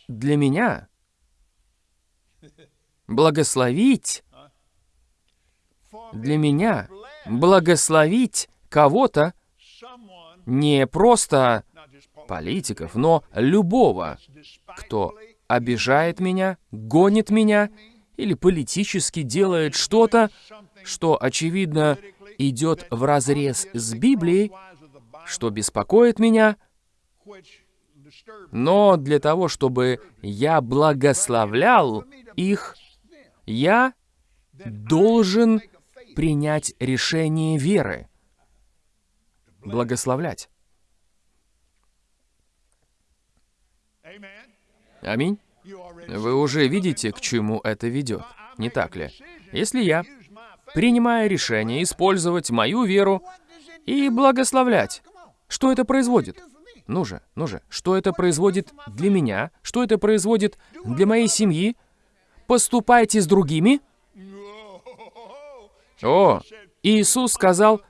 для меня благословить, для меня благословить кого-то не просто политиков, но любого, кто обижает меня, гонит меня или политически делает что-то, что, очевидно, идет вразрез с Библией, что беспокоит меня, но для того, чтобы я благословлял их, я должен принять решение веры. Благословлять. Аминь. Вы уже видите, к чему это ведет, не так ли? Если я принимаю решение использовать мою веру и благословлять, что это производит? Ну же, ну же, что это производит для меня? Что это производит для моей семьи? Поступайте с другими? О, Иисус сказал,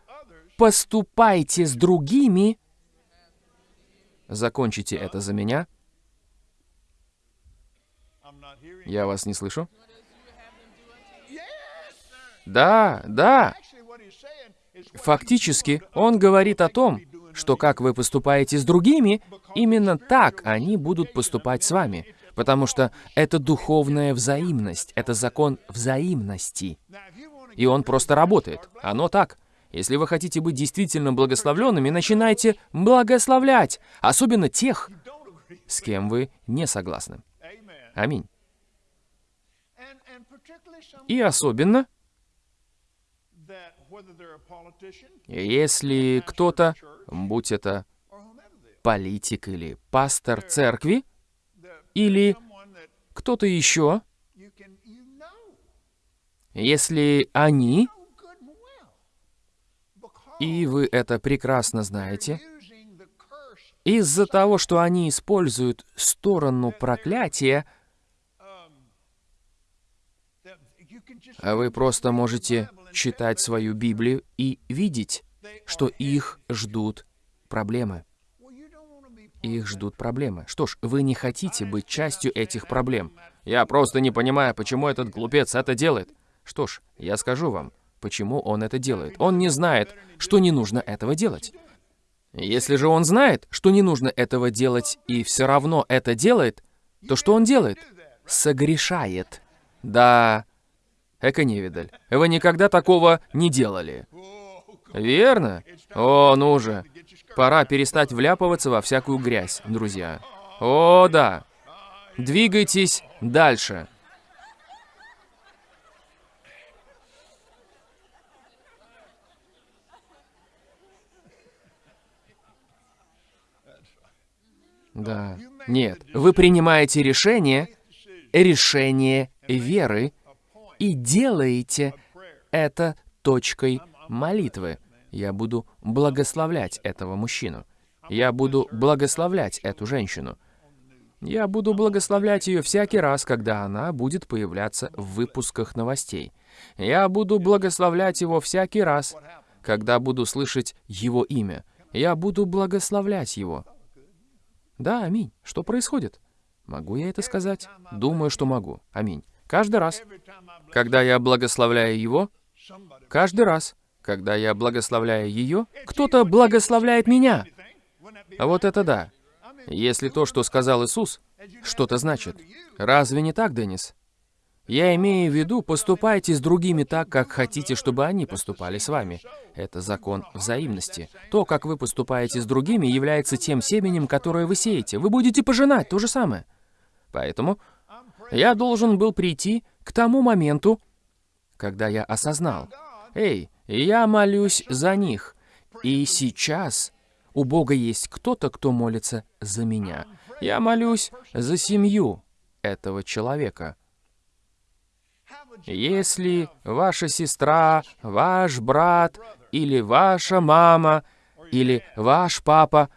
поступайте с другими. Закончите это за меня. Я вас не слышу. Да, да. Фактически, он говорит о том, что как вы поступаете с другими, именно так они будут поступать с вами. Потому что это духовная взаимность, это закон взаимности. И он просто работает. Оно так. Если вы хотите быть действительно благословленными, начинайте благословлять, особенно тех, с кем вы не согласны. Аминь. И особенно, если кто-то, будь это политик или пастор церкви, или кто-то еще, если они, и вы это прекрасно знаете, из-за того, что они используют сторону проклятия, а вы просто можете читать свою Библию и видеть, что их ждут проблемы. Их ждут проблемы. Что ж, вы не хотите быть частью этих проблем. Я просто не понимаю, почему этот глупец это делает. Что ж, я скажу вам, почему он это делает. Он не знает, что не нужно этого делать. Если же он знает, что не нужно этого делать и все равно это делает, то что он делает? Согрешает. Да, эко-невидаль, вы никогда такого не делали. Верно? О, ну же. Пора перестать вляпываться во всякую грязь, друзья. О, да. Двигайтесь дальше. Да. Нет. Вы принимаете решение, решение веры, и делаете это точкой молитвы. Я буду благословлять этого мужчину. Я буду благословлять эту женщину. Я буду благословлять ее всякий раз, когда она будет появляться в выпусках новостей. Я буду благословлять его всякий раз, когда буду слышать его имя. Я буду благословлять его. Да, аминь. Что происходит? Могу я это сказать? Думаю, что могу. Аминь. Каждый раз, когда я благословляю его, каждый раз, когда я благословляю ее, кто-то благословляет меня. А вот это да. Если то, что сказал Иисус, что-то значит. Разве не так, Деннис? Я имею в виду, поступайте с другими так, как хотите, чтобы они поступали с вами. Это закон взаимности. То, как вы поступаете с другими, является тем семенем, которое вы сеете. Вы будете пожинать то же самое. Поэтому я должен был прийти к тому моменту, когда я осознал, «Эй, я молюсь за них, и сейчас у Бога есть кто-то, кто молится за меня. Я молюсь за семью этого человека. Если ваша сестра, ваш брат или ваша мама или ваш папа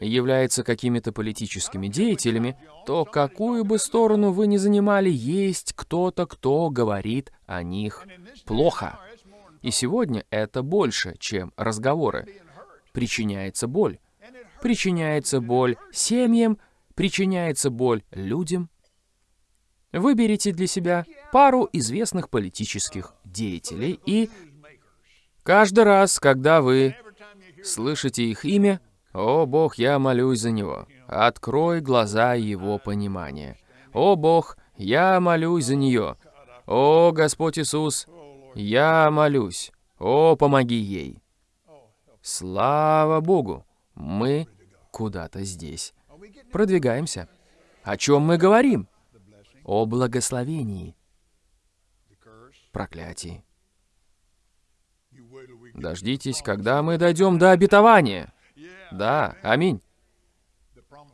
являются какими-то политическими деятелями, то какую бы сторону вы ни занимали, есть кто-то, кто говорит о них плохо. И сегодня это больше, чем разговоры. Причиняется боль. Причиняется боль семьям, причиняется боль людям. Выберите для себя пару известных политических деятелей и каждый раз, когда вы слышите их имя, «О, Бог, я молюсь за него. Открой глаза его понимания. О, Бог, я молюсь за нее. О, Господь Иисус, я молюсь. О, помоги ей. Слава Богу, мы куда-то здесь. Продвигаемся. О чем мы говорим? О благословении, проклятии. Дождитесь, когда мы дойдем до обетования. Да, аминь.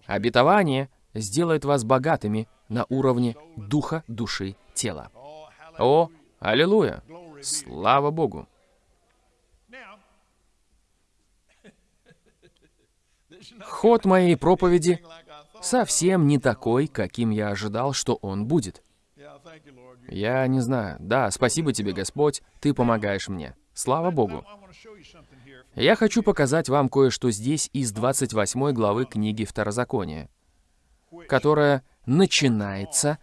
Обетование сделает вас богатыми на уровне духа, души, тела. О, аллилуйя! Слава Богу! Ход моей проповеди совсем не такой, каким я ожидал, что он будет. Я не знаю. Да, спасибо тебе, Господь, ты помогаешь мне. Слава Богу. Я хочу показать вам кое-что здесь из 28 главы книги Второзакония, которая начинается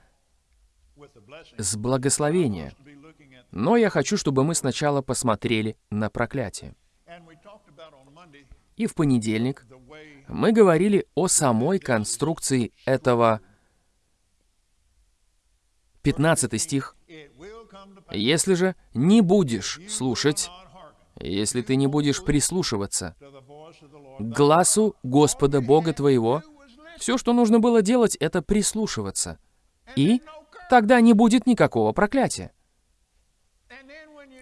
с благословения. Но я хочу, чтобы мы сначала посмотрели на проклятие. И в понедельник мы говорили о самой конструкции этого 15 стих. «Если же не будешь слушать если ты не будешь прислушиваться к глазу Господа Бога твоего, все, что нужно было делать, это прислушиваться. И тогда не будет никакого проклятия.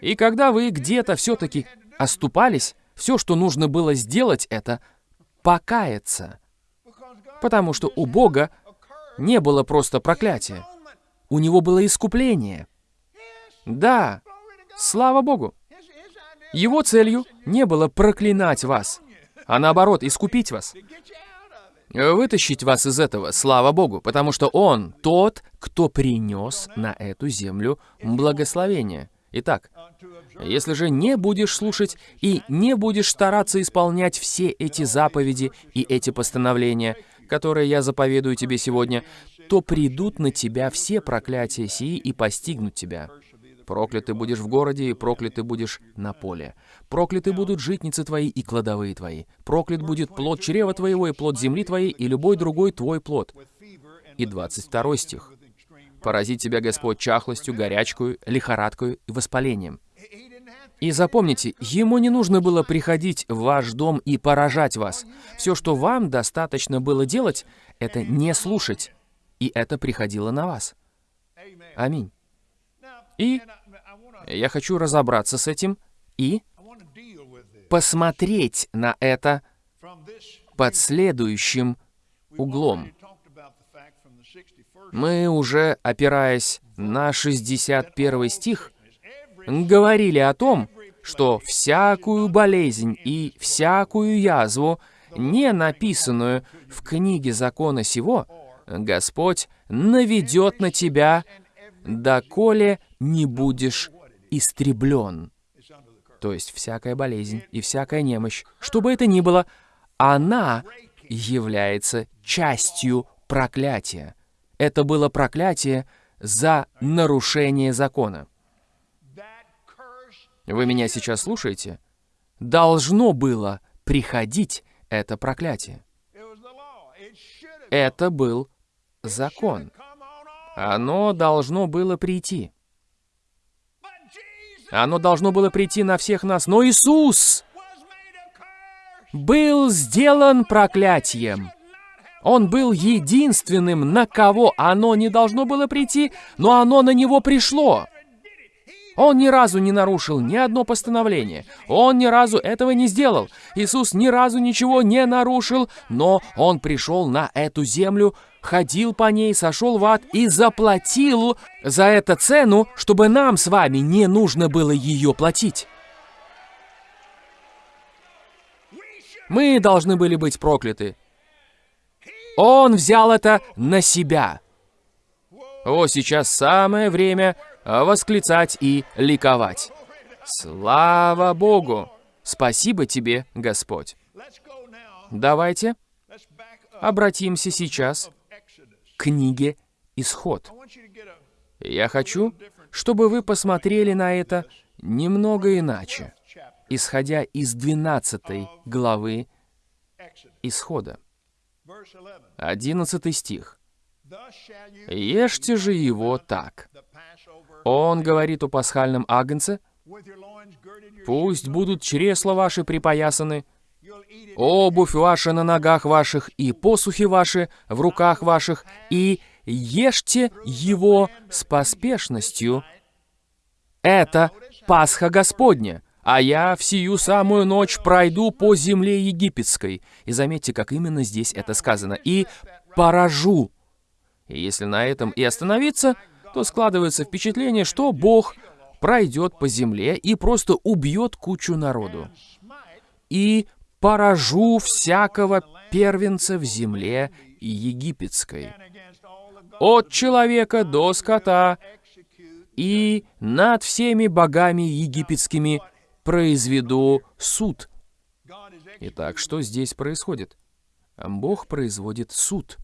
И когда вы где-то все-таки оступались, все, что нужно было сделать, это покаяться. Потому что у Бога не было просто проклятия. У Него было искупление. Да, слава Богу. Его целью не было проклинать вас, а наоборот, искупить вас. Вытащить вас из этого, слава Богу, потому что Он тот, кто принес на эту землю благословение. Итак, если же не будешь слушать и не будешь стараться исполнять все эти заповеди и эти постановления, которые я заповедую тебе сегодня, то придут на тебя все проклятия сии и постигнут тебя. Проклятый будешь в городе, и проклятый будешь на поле. Прокляты будут житницы твои и кладовые твои. Проклят будет плод чрева твоего и плод земли твоей, и любой другой твой плод. И 22 стих. «Поразит тебя Господь чахлостью, горячкою, лихорадкою и воспалением». И запомните, ему не нужно было приходить в ваш дом и поражать вас. Все, что вам достаточно было делать, это не слушать. И это приходило на вас. Аминь. И я хочу разобраться с этим и посмотреть на это под следующим углом. Мы уже, опираясь на 61 стих, говорили о том, что всякую болезнь и всякую язву, не написанную в книге закона сего, Господь наведет на тебя, доколе не будешь истреблен. То есть всякая болезнь и всякая немощь, что бы это ни было, она является частью проклятия. Это было проклятие за нарушение закона. Вы меня сейчас слушаете? Должно было приходить это проклятие. Это был закон. Оно должно было прийти. Оно должно было прийти на всех нас, но Иисус был сделан проклятием. Он был единственным, на кого оно не должно было прийти, но оно на него пришло. Он ни разу не нарушил ни одно постановление. Он ни разу этого не сделал. Иисус ни разу ничего не нарушил, но Он пришел на эту землю, ходил по ней, сошел в ад и заплатил за это цену, чтобы нам с вами не нужно было ее платить. Мы должны были быть прокляты. Он взял это на себя. О, сейчас самое время восклицать и ликовать. Слава Богу! Спасибо тебе, Господь. Давайте обратимся сейчас книге «Исход». Я хочу, чтобы вы посмотрели на это немного иначе, исходя из 12 главы Исхода. 11 стих. «Ешьте же его так, он говорит о пасхальном агнце, «Пусть будут чресла ваши припоясаны, обувь ваша на ногах ваших и посухи ваши в руках ваших, и ешьте его с поспешностью. Это Пасха Господня, а я в сию самую ночь пройду по земле египетской». И заметьте, как именно здесь это сказано. «И поражу». И если на этом и остановиться, то складывается впечатление, что Бог пройдет по земле и просто убьет кучу народу. И поражу всякого первенца в земле египетской, от человека до скота, и над всеми богами египетскими произведу суд. Итак, что здесь происходит? Бог производит суд.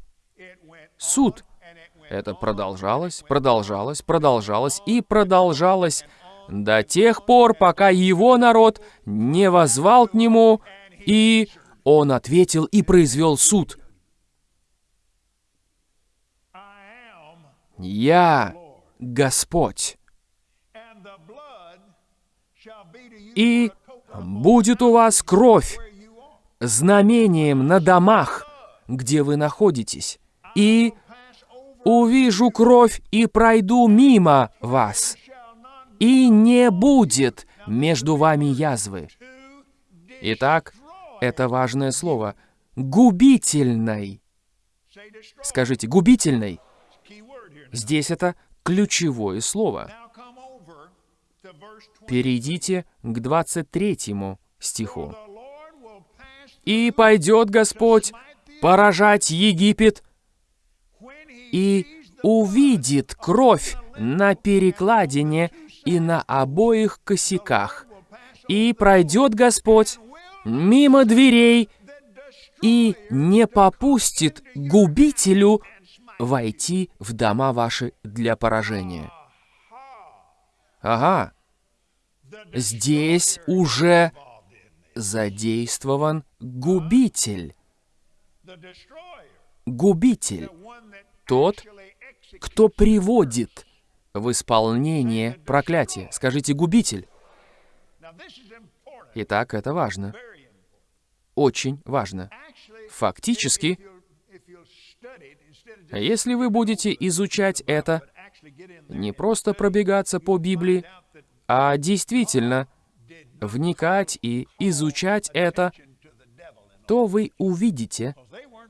Суд — это продолжалось, продолжалось, продолжалось и продолжалось до тех пор, пока его народ не возвал к нему, и он ответил и произвел суд. «Я Господь, и будет у вас кровь знамением на домах, где вы находитесь, и увижу кровь и пройду мимо вас, и не будет между вами язвы. Итак, это важное слово. Губительной. Скажите, губительной. Здесь это ключевое слово. Перейдите к 23 стиху. «И пойдет Господь поражать Египет и увидит кровь на перекладине и на обоих косяках. И пройдет Господь мимо дверей и не попустит губителю войти в дома ваши для поражения. Ага, здесь уже задействован губитель. Губитель тот, кто приводит в исполнение проклятие. Скажите «губитель». Итак, это важно. Очень важно. Фактически, если вы будете изучать это, не просто пробегаться по Библии, а действительно вникать и изучать это, то вы увидите,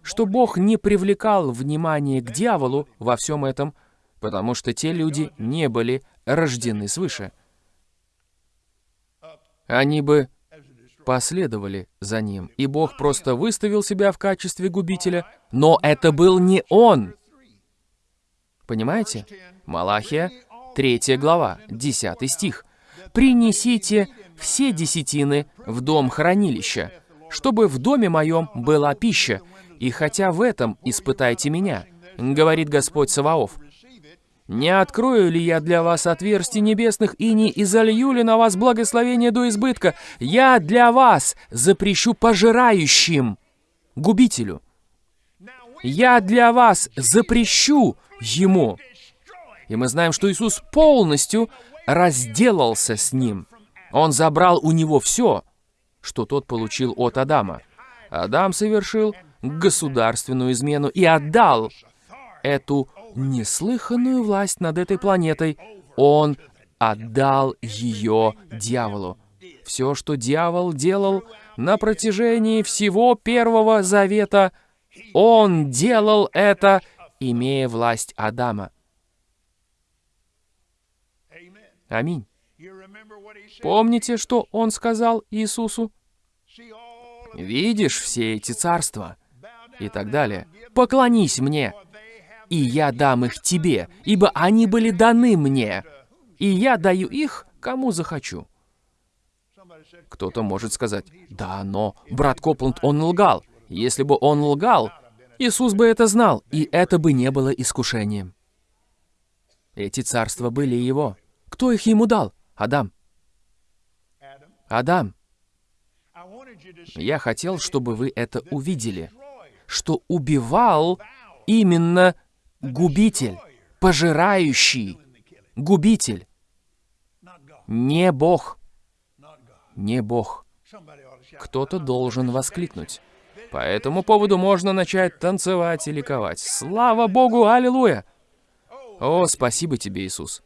что Бог не привлекал внимание к дьяволу во всем этом, потому что те люди не были рождены свыше. Они бы последовали за ним, и Бог просто выставил себя в качестве губителя, но это был не он. Понимаете? Малахия, 3 глава, 10 стих. «Принесите все десятины в дом хранилища, чтобы в доме моем была пища, и хотя в этом испытайте меня, говорит Господь Саваоф. Не открою ли я для вас отверстий небесных и не изолью ли на вас благословение до избытка? Я для вас запрещу пожирающим, губителю. Я для вас запрещу ему. И мы знаем, что Иисус полностью разделался с ним. Он забрал у него все, что тот получил от Адама. Адам совершил государственную измену и отдал эту неслыханную власть над этой планетой. Он отдал ее дьяволу. Все, что дьявол делал на протяжении всего Первого Завета, он делал это, имея власть Адама. Аминь. Помните, что он сказал Иисусу? «Видишь все эти царства?» и так далее. «Поклонись мне, и я дам их тебе, ибо они были даны мне, и я даю их, кому захочу». Кто-то может сказать, «Да, но брат Копланд, он лгал. Если бы он лгал, Иисус бы это знал, и это бы не было искушением». Эти царства были его. Кто их ему дал? Адам. Адам. Я хотел, чтобы вы это увидели, что убивал именно губитель, пожирающий, губитель, не Бог, не Бог. Кто-то должен воскликнуть. По этому поводу можно начать танцевать и ликовать. Слава Богу, аллилуйя! О, спасибо тебе, Иисус.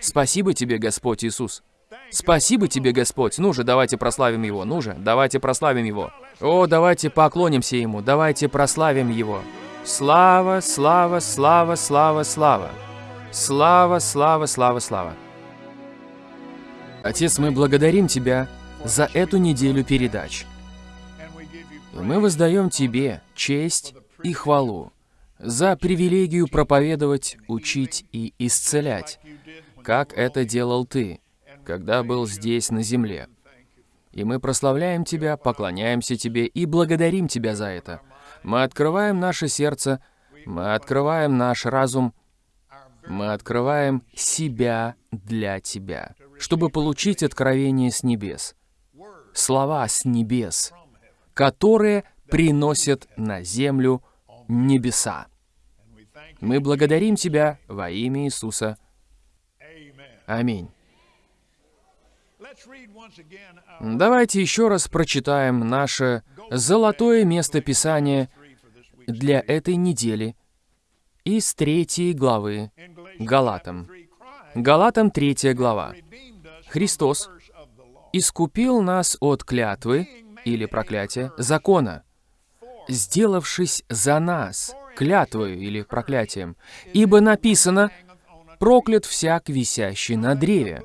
Спасибо тебе, Господь Иисус. Спасибо тебе, Господь. Ну же, давайте прославим Его. Ну же, давайте прославим Его. О, давайте поклонимся Ему. Давайте прославим Его. Слава, слава, слава, слава, слава. Слава, слава, слава, слава. Отец, мы благодарим Тебя за эту неделю передач. И мы воздаем Тебе честь и хвалу за привилегию проповедовать, учить и исцелять, как это делал Ты, когда был здесь на земле. И мы прославляем Тебя, поклоняемся Тебе и благодарим Тебя за это. Мы открываем наше сердце, мы открываем наш разум, мы открываем себя для Тебя, чтобы получить откровение с небес, слова с небес, которые приносят на землю небеса. Мы благодарим Тебя во имя Иисуса. Аминь. Давайте еще раз прочитаем наше золотое место Писания для этой недели из третьей главы Галатам. Галатам третья глава. Христос искупил нас от клятвы или проклятия закона, сделавшись за нас клятвою или проклятием, ибо написано «проклят всяк, висящий на древе»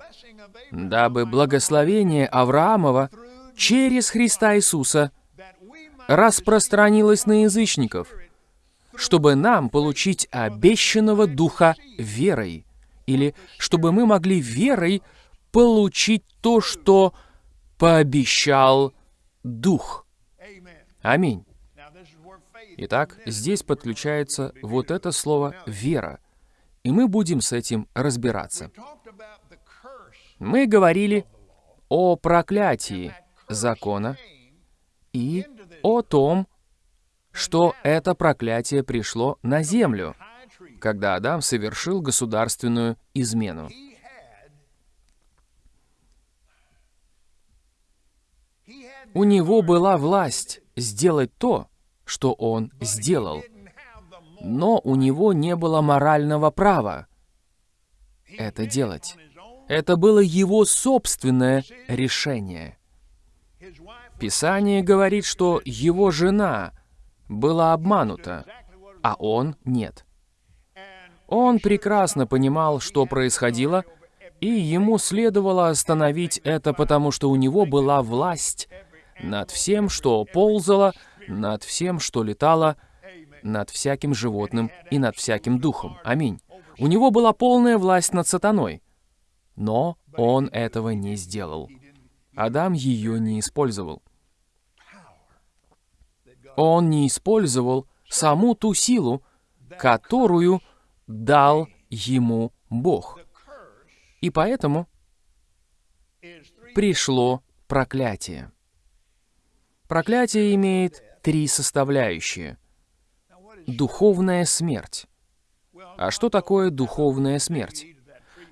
дабы благословение Авраамова через Христа Иисуса распространилось на язычников, чтобы нам получить обещанного Духа верой, или чтобы мы могли верой получить то, что пообещал Дух. Аминь. Итак, здесь подключается вот это слово «вера», и мы будем с этим разбираться. Мы говорили о проклятии закона и о том, что это проклятие пришло на землю, когда Адам совершил государственную измену. У него была власть сделать то, что он сделал, но у него не было морального права это делать. Это было его собственное решение. Писание говорит, что его жена была обманута, а он нет. Он прекрасно понимал, что происходило, и ему следовало остановить это, потому что у него была власть над всем, что ползало, над всем, что летало, над всяким животным и над всяким духом. Аминь. У него была полная власть над сатаной. Но он этого не сделал. Адам ее не использовал. Он не использовал саму ту силу, которую дал ему Бог. И поэтому пришло проклятие. Проклятие имеет три составляющие. Духовная смерть. А что такое духовная смерть?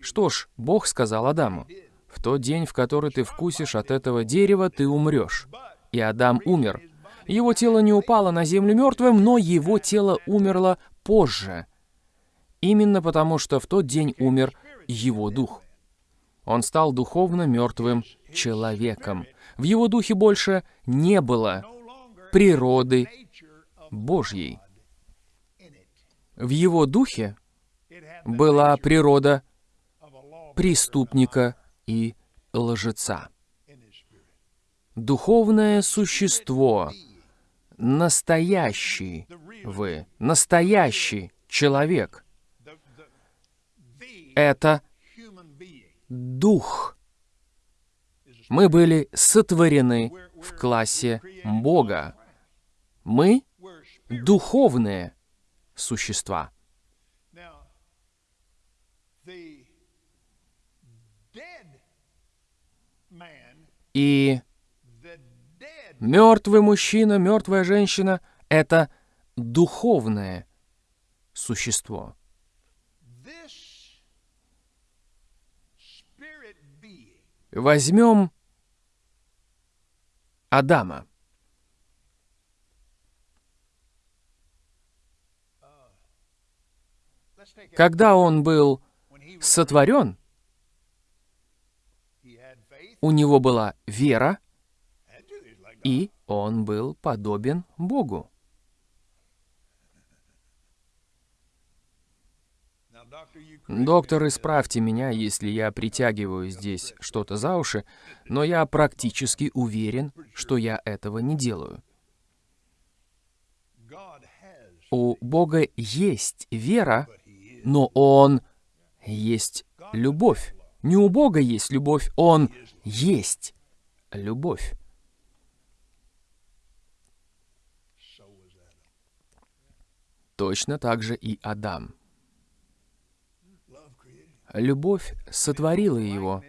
Что ж, Бог сказал Адаму, «В тот день, в который ты вкусишь от этого дерева, ты умрешь». И Адам умер. Его тело не упало на землю мертвым, но его тело умерло позже. Именно потому, что в тот день умер его дух. Он стал духовно мертвым человеком. В его духе больше не было природы Божьей. В его духе была природа преступника и лжеца. Духовное существо, настоящий вы, настоящий человек, это дух. Мы были сотворены в классе Бога. Мы духовные существа. И мертвый мужчина, мертвая женщина — это духовное существо. Возьмем Адама. Когда он был сотворен, у него была вера, и он был подобен Богу. Доктор, исправьте меня, если я притягиваю здесь что-то за уши, но я практически уверен, что я этого не делаю. У Бога есть вера, но Он есть любовь. Не у Бога есть любовь, Он есть любовь. Точно так же и Адам. Любовь сотворила его.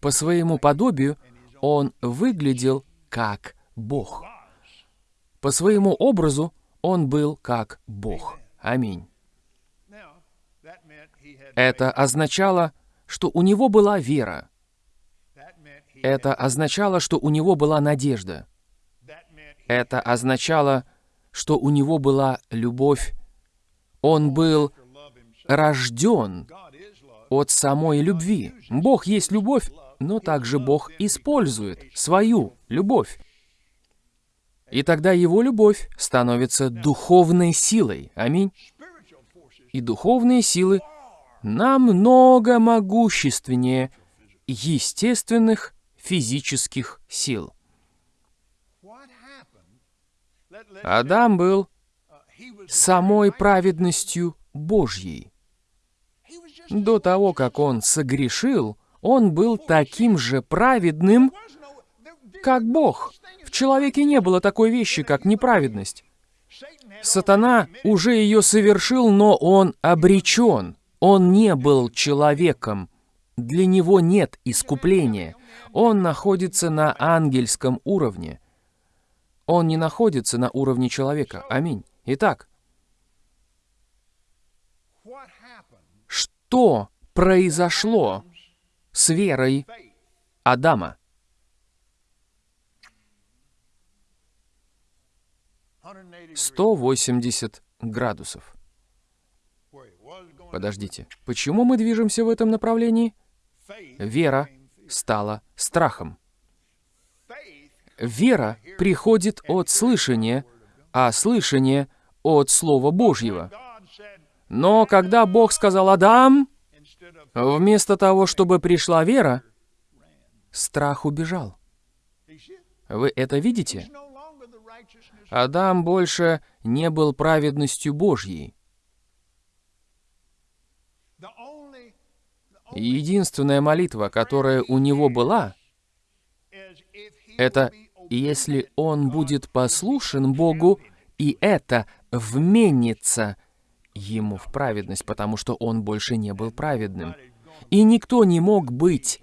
По своему подобию он выглядел как Бог. По своему образу он был как Бог. Аминь. Это означало, что у него была вера. Это означало, что у него была надежда. Это означало, что у него была любовь. Он был рожден от самой любви. Бог есть любовь, но также Бог использует свою любовь. И тогда его любовь становится духовной силой. Аминь. И духовные силы намного могущественнее естественных физических сил. Адам был самой праведностью Божьей. До того, как он согрешил, он был таким же праведным, как Бог. В человеке не было такой вещи, как неправедность. Сатана уже ее совершил, но он обречен. Он не был человеком. Для него нет искупления. Он находится на ангельском уровне. Он не находится на уровне человека. Аминь. Итак, что произошло с верой Адама? Сто восемьдесят градусов. Подождите, почему мы движемся в этом направлении? Вера стала страхом. Вера приходит от слышания, а слышание от Слова Божьего. Но когда Бог сказал «Адам», вместо того, чтобы пришла вера, страх убежал. Вы это видите? Адам больше не был праведностью Божьей. Единственная молитва, которая у него была, это если он будет послушен Богу, и это вменится ему в праведность, потому что он больше не был праведным. И никто не мог быть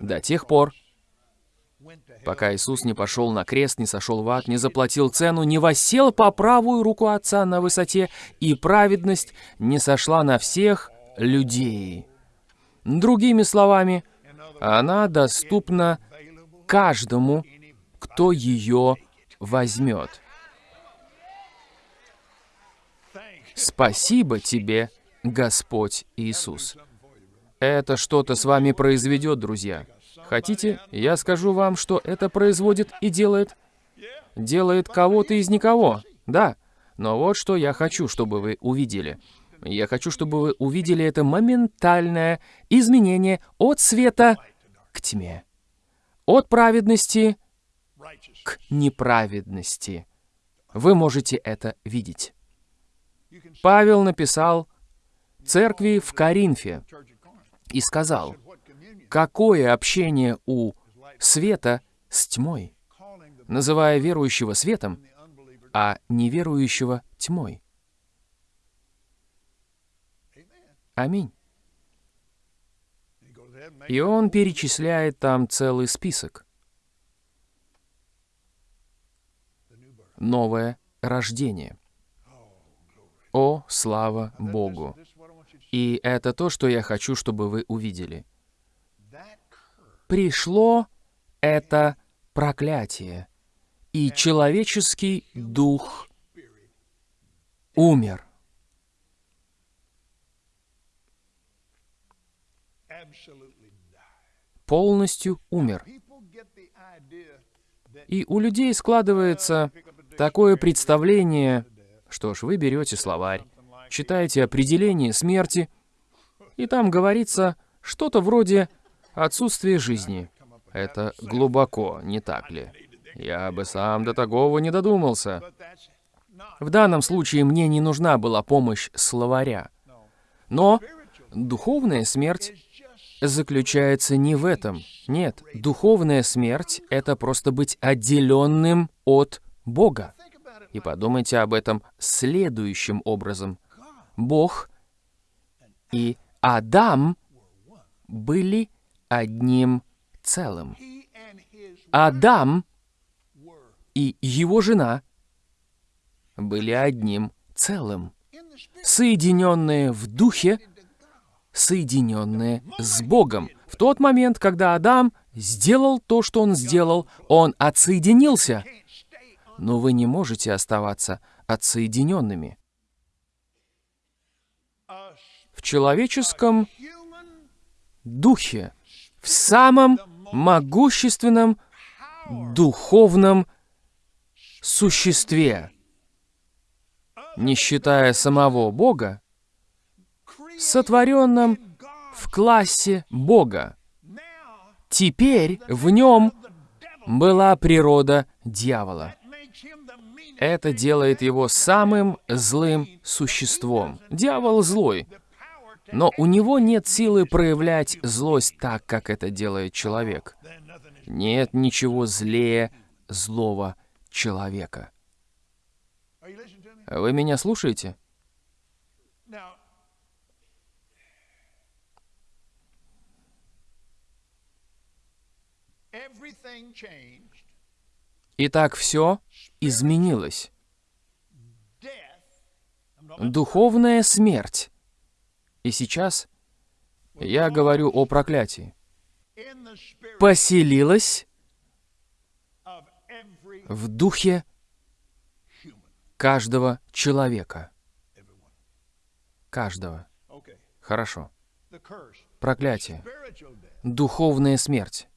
до тех пор, пока Иисус не пошел на крест, не сошел в ад, не заплатил цену, не восел по правую руку Отца на высоте, и праведность не сошла на всех людей. Другими словами, она доступна каждому, кто ее возьмет. Спасибо тебе, Господь Иисус. Это что-то с вами произведет, друзья. Хотите, я скажу вам, что это производит и делает? Делает кого-то из никого. Да. Но вот что я хочу, чтобы вы увидели. Я хочу, чтобы вы увидели это моментальное изменение от света к тьме. От праведности к неправедности. Вы можете это видеть. Павел написал церкви в Коринфе и сказал, какое общение у света с тьмой, называя верующего светом, а неверующего тьмой. Аминь. И он перечисляет там целый список. Новое рождение. О, слава Богу! И это то, что я хочу, чтобы вы увидели. Пришло это проклятие, и человеческий дух умер. Полностью умер. И у людей складывается такое представление, что ж, вы берете словарь, читаете определение смерти, и там говорится что-то вроде «отсутствие жизни». Это глубоко, не так ли? Я бы сам до такого не додумался. В данном случае мне не нужна была помощь словаря. Но духовная смерть заключается не в этом. Нет, духовная смерть — это просто быть отделенным от Бога. И подумайте об этом следующим образом. Бог и Адам были одним целым. Адам и его жена были одним целым, соединенные в духе, соединенные с Богом. В тот момент, когда Адам сделал то, что он сделал, он отсоединился. Но вы не можете оставаться отсоединенными. В человеческом духе, в самом могущественном духовном существе, не считая самого Бога, сотворенном в классе Бога. Теперь в нем была природа дьявола. Это делает его самым злым существом. Дьявол злой, но у него нет силы проявлять злость так, как это делает человек. Нет ничего злее злого человека. Вы меня слушаете? Итак, все изменилось. Духовная смерть. И сейчас я говорю о проклятии. Поселилась в духе каждого человека. Каждого. Хорошо. Проклятие. Духовная смерть.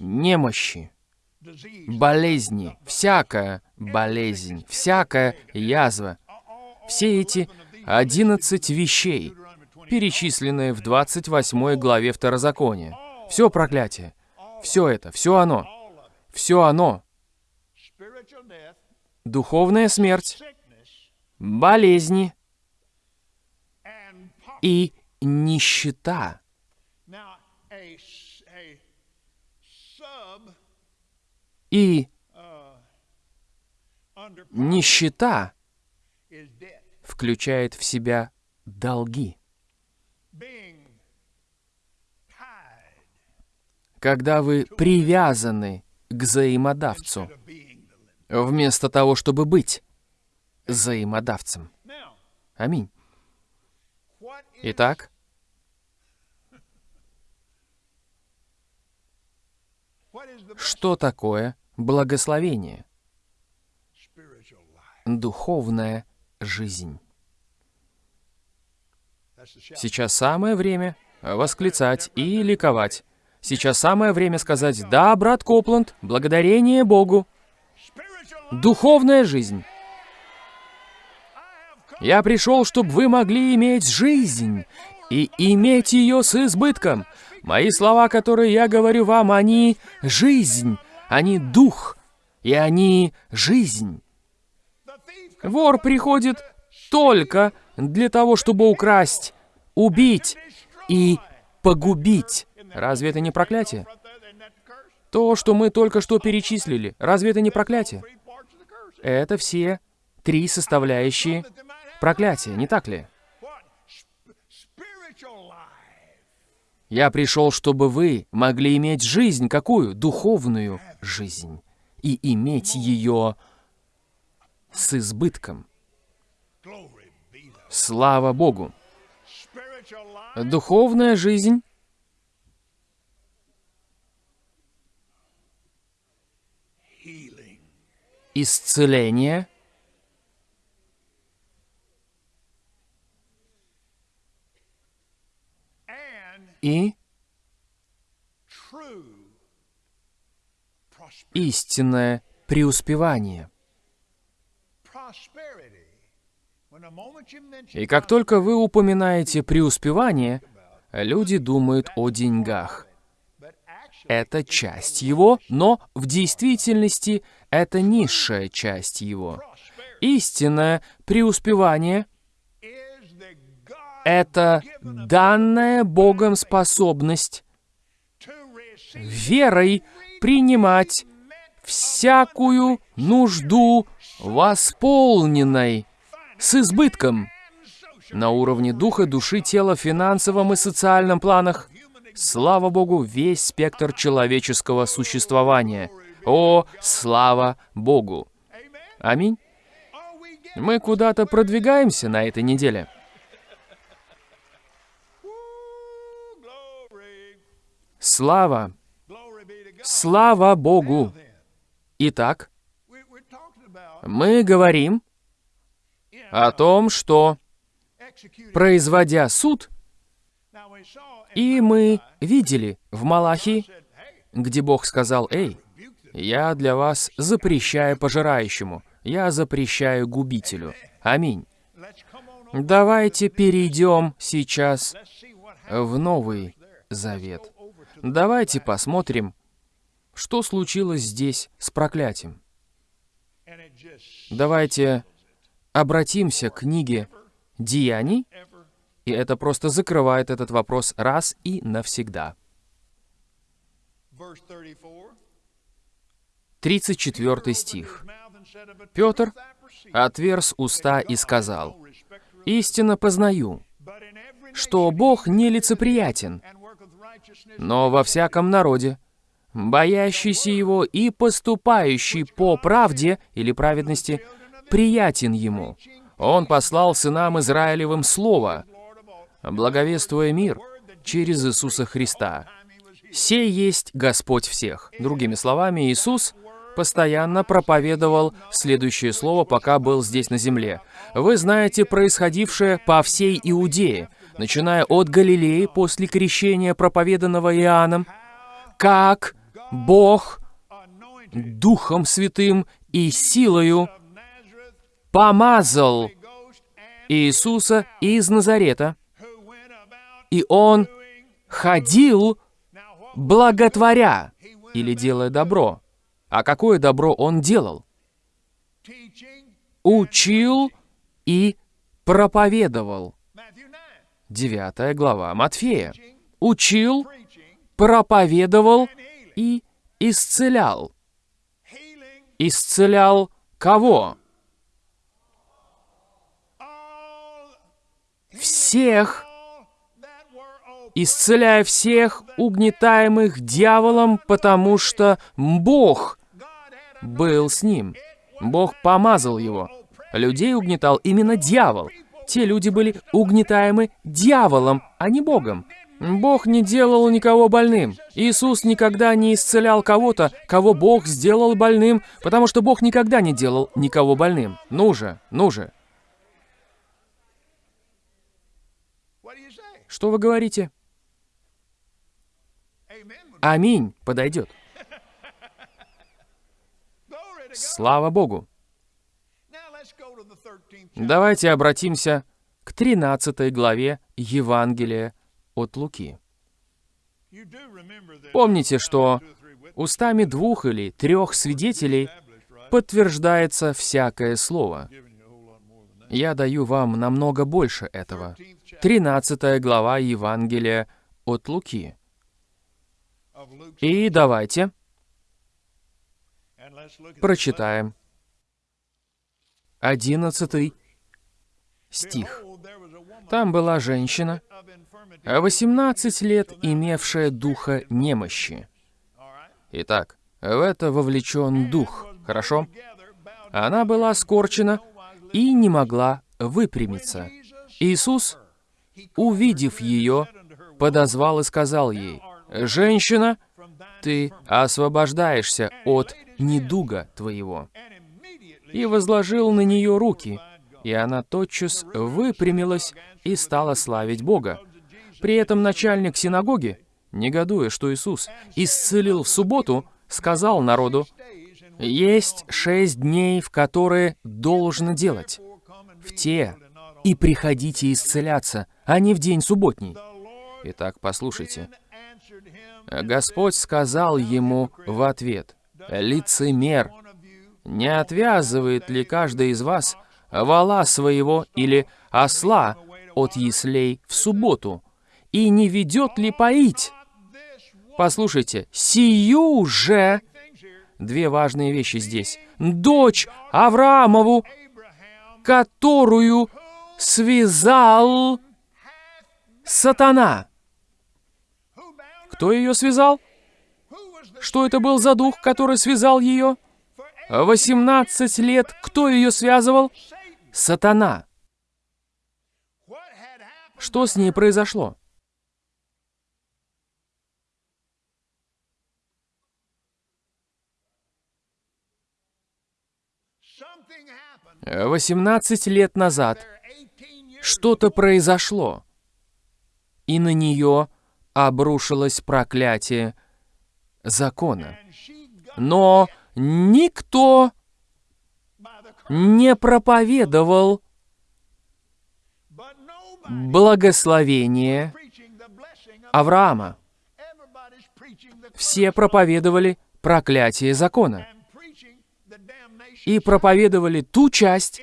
Немощи, болезни, всякая болезнь, всякая язва. Все эти 11 вещей, перечисленные в 28 главе Второзакония. Все проклятие. Все это, все оно. Все оно. Духовная смерть, болезни и нищета. И нищета включает в себя долги. Когда вы привязаны к взаимодавцу, вместо того, чтобы быть взаимодавцем. Аминь. Итак, что такое благословение? Духовная жизнь. Сейчас самое время восклицать и ликовать. Сейчас самое время сказать «Да, брат Копланд, благодарение Богу». Духовная жизнь. Я пришел, чтобы вы могли иметь жизнь и иметь ее с избытком. Мои слова, которые я говорю вам, они жизнь, они дух, и они жизнь. Вор приходит только для того, чтобы украсть, убить и погубить. Разве это не проклятие? То, что мы только что перечислили, разве это не проклятие? Это все три составляющие проклятия, не так ли? Я пришел, чтобы вы могли иметь жизнь какую? Духовную жизнь. И иметь ее с избытком. Слава Богу! Духовная жизнь исцеление и истинное преуспевание. И как только вы упоминаете преуспевание, люди думают о деньгах. Это часть его, но в действительности это низшая часть его. Истинное преуспевание — это данная Богом способность верой принимать всякую нужду восполненной с избытком на уровне духа, души, тела, финансовом и социальном планах. Слава Богу, весь спектр человеческого существования. О, слава Богу! Аминь. Мы куда-то продвигаемся на этой неделе. Слава! Слава Богу! Итак, мы говорим о том, что, производя суд, и мы видели в Малахии, где Бог сказал, «Эй, я для вас запрещаю пожирающему, я запрещаю губителю». Аминь. Давайте перейдем сейчас в Новый Завет. Давайте посмотрим, что случилось здесь с проклятием. Давайте обратимся к книге «Деяний», и это просто закрывает этот вопрос раз и навсегда. 34 стих. Петр отверз уста и сказал, «Истинно познаю, что Бог нелицеприятен, но во всяком народе, боящийся Его и поступающий по правде или праведности, приятен Ему. Он послал сынам Израилевым Слово, благовествуя мир через Иисуса Христа. «Сей есть Господь всех». Другими словами, Иисус постоянно проповедовал следующее слово, пока был здесь на земле. Вы знаете происходившее по всей Иудее, начиная от Галилеи после крещения, проповеданного Иоанном, как Бог Духом Святым и силою помазал Иисуса из Назарета, и Он ходил, благотворя или делая добро. А какое добро Он делал? Учил и проповедовал. Девятая глава Матфея. Учил, проповедовал и исцелял. Исцелял кого? Всех, исцеляя всех угнетаемых дьяволом, потому что Бог был с ним. Бог помазал его. Людей угнетал именно дьявол те люди были угнетаемы дьяволом, а не Богом. Бог не делал никого больным. Иисус никогда не исцелял кого-то, кого Бог сделал больным, потому что Бог никогда не делал никого больным. Ну же, ну же. Что вы говорите? Аминь подойдет. Слава Богу. Давайте обратимся к 13 главе Евангелия от Луки. Помните, что устами двух или трех свидетелей подтверждается всякое слово. Я даю вам намного больше этого. 13 глава Евангелия от Луки. И давайте прочитаем 11 стих. Там была женщина, 18 лет имевшая духа немощи. Итак, в это вовлечен дух, хорошо? Она была скорчена и не могла выпрямиться. Иисус, увидев ее, подозвал и сказал ей, «Женщина, ты освобождаешься от недуга твоего». И возложил на нее руки, и она тотчас выпрямилась и стала славить Бога. При этом начальник синагоги, негодуя, что Иисус исцелил в субботу, сказал народу, «Есть шесть дней, в которые должно делать. В те и приходите исцеляться, а не в день субботний». Итак, послушайте. Господь сказал ему в ответ, «Лицемер, не отвязывает ли каждый из вас вала своего или осла от яслей в субботу, и не ведет ли поить? Послушайте, сию же... Две важные вещи здесь. Дочь Авраамову, которую связал сатана. Кто ее связал? Что это был за дух, который связал ее? 18 лет кто ее связывал? Сатана. Что с ней произошло? Восемнадцать лет назад что-то произошло, и на нее обрушилось проклятие закона. Но никто не проповедовал благословение Авраама. Все проповедовали проклятие закона и проповедовали ту часть,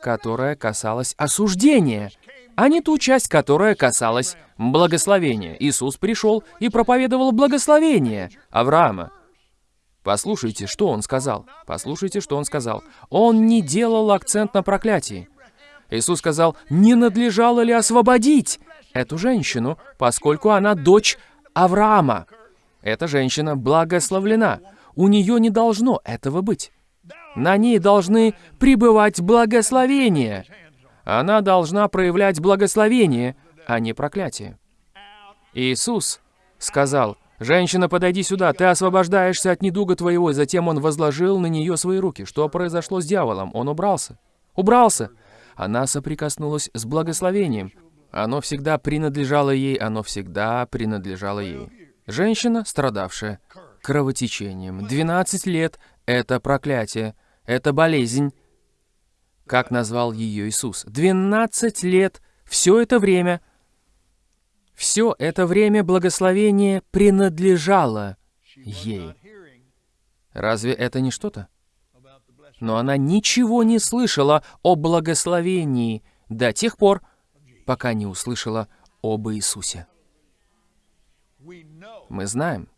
которая касалась осуждения, а не ту часть, которая касалась благословения. Иисус пришел и проповедовал благословение Авраама. Послушайте, что он сказал. Послушайте, что он сказал. Он не делал акцент на проклятии. Иисус сказал, не надлежало ли освободить эту женщину, поскольку она дочь Авраама. Эта женщина благословлена. У нее не должно этого быть. На ней должны пребывать благословения. Она должна проявлять благословение, а не проклятие. Иисус сказал, «Женщина, подойди сюда, ты освобождаешься от недуга твоего». Затем он возложил на нее свои руки. Что произошло с дьяволом? Он убрался. Убрался. Она соприкоснулась с благословением. Оно всегда принадлежало ей, оно всегда принадлежало ей. Женщина, страдавшая кровотечением. 12 лет — это проклятие, это болезнь. Как назвал ее Иисус? 12 лет, все это время — все это время благословение принадлежало ей. Разве это не что-то? Но она ничего не слышала о благословении до тех пор, пока не услышала об Иисусе. Мы знаем,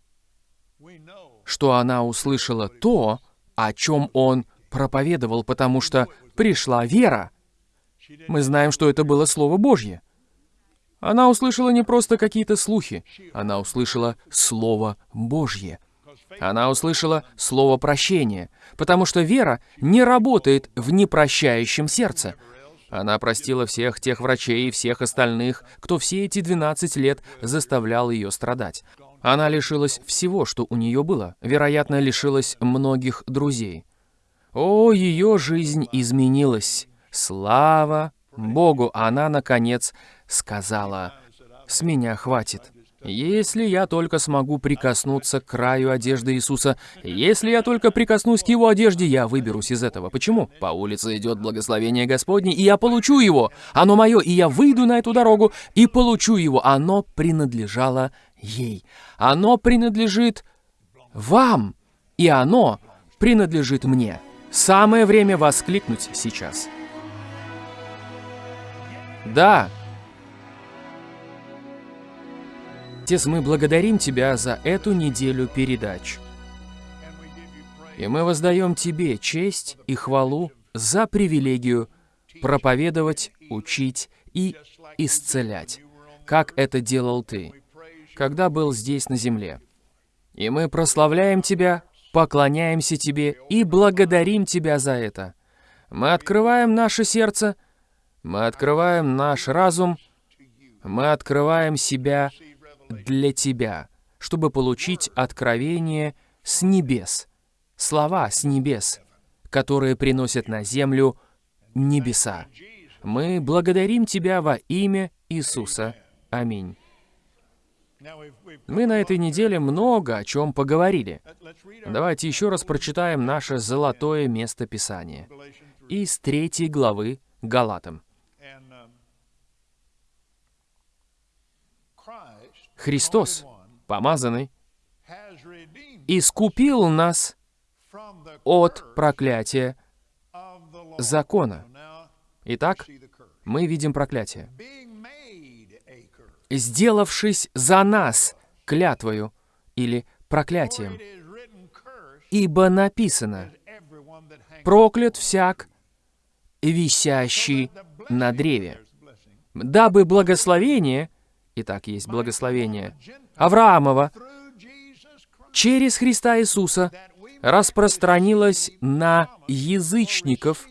что она услышала то, о чем Он проповедовал, потому что пришла вера. Мы знаем, что это было Слово Божье. Она услышала не просто какие-то слухи, она услышала Слово Божье. Она услышала Слово прощения, потому что вера не работает в непрощающем сердце. Она простила всех тех врачей и всех остальных, кто все эти 12 лет заставлял ее страдать. Она лишилась всего, что у нее было. Вероятно, лишилась многих друзей. О, ее жизнь изменилась. Слава Богу, она, наконец, сказала С меня хватит. Если я только смогу прикоснуться к краю одежды Иисуса, если я только прикоснусь к Его одежде, я выберусь из этого. Почему? По улице идет благословение Господне, и я получу его. Оно мое, и я выйду на эту дорогу и получу его. Оно принадлежало ей. Оно принадлежит вам, и оно принадлежит мне. Самое время воскликнуть сейчас. Да, Отец, мы благодарим Тебя за эту неделю передач. И мы воздаем Тебе честь и хвалу за привилегию проповедовать, учить и исцелять, как это делал Ты, когда был здесь на земле. И мы прославляем Тебя, поклоняемся Тебе и благодарим Тебя за это. Мы открываем наше сердце, мы открываем наш разум, мы открываем себя для тебя, чтобы получить откровение с небес, слова с небес, которые приносят на землю небеса. Мы благодарим Тебя во имя Иисуса. Аминь. Мы на этой неделе много о чем поговорили. Давайте еще раз прочитаем наше золотое место Писания из третьей главы Галатам. Христос, помазанный, искупил нас от проклятия закона. Итак, мы видим проклятие. «Сделавшись за нас клятвою» или проклятием. «Ибо написано, проклят всяк, висящий на древе, дабы благословение — Итак, есть благословение Авраамова через Христа Иисуса распространилось на язычников,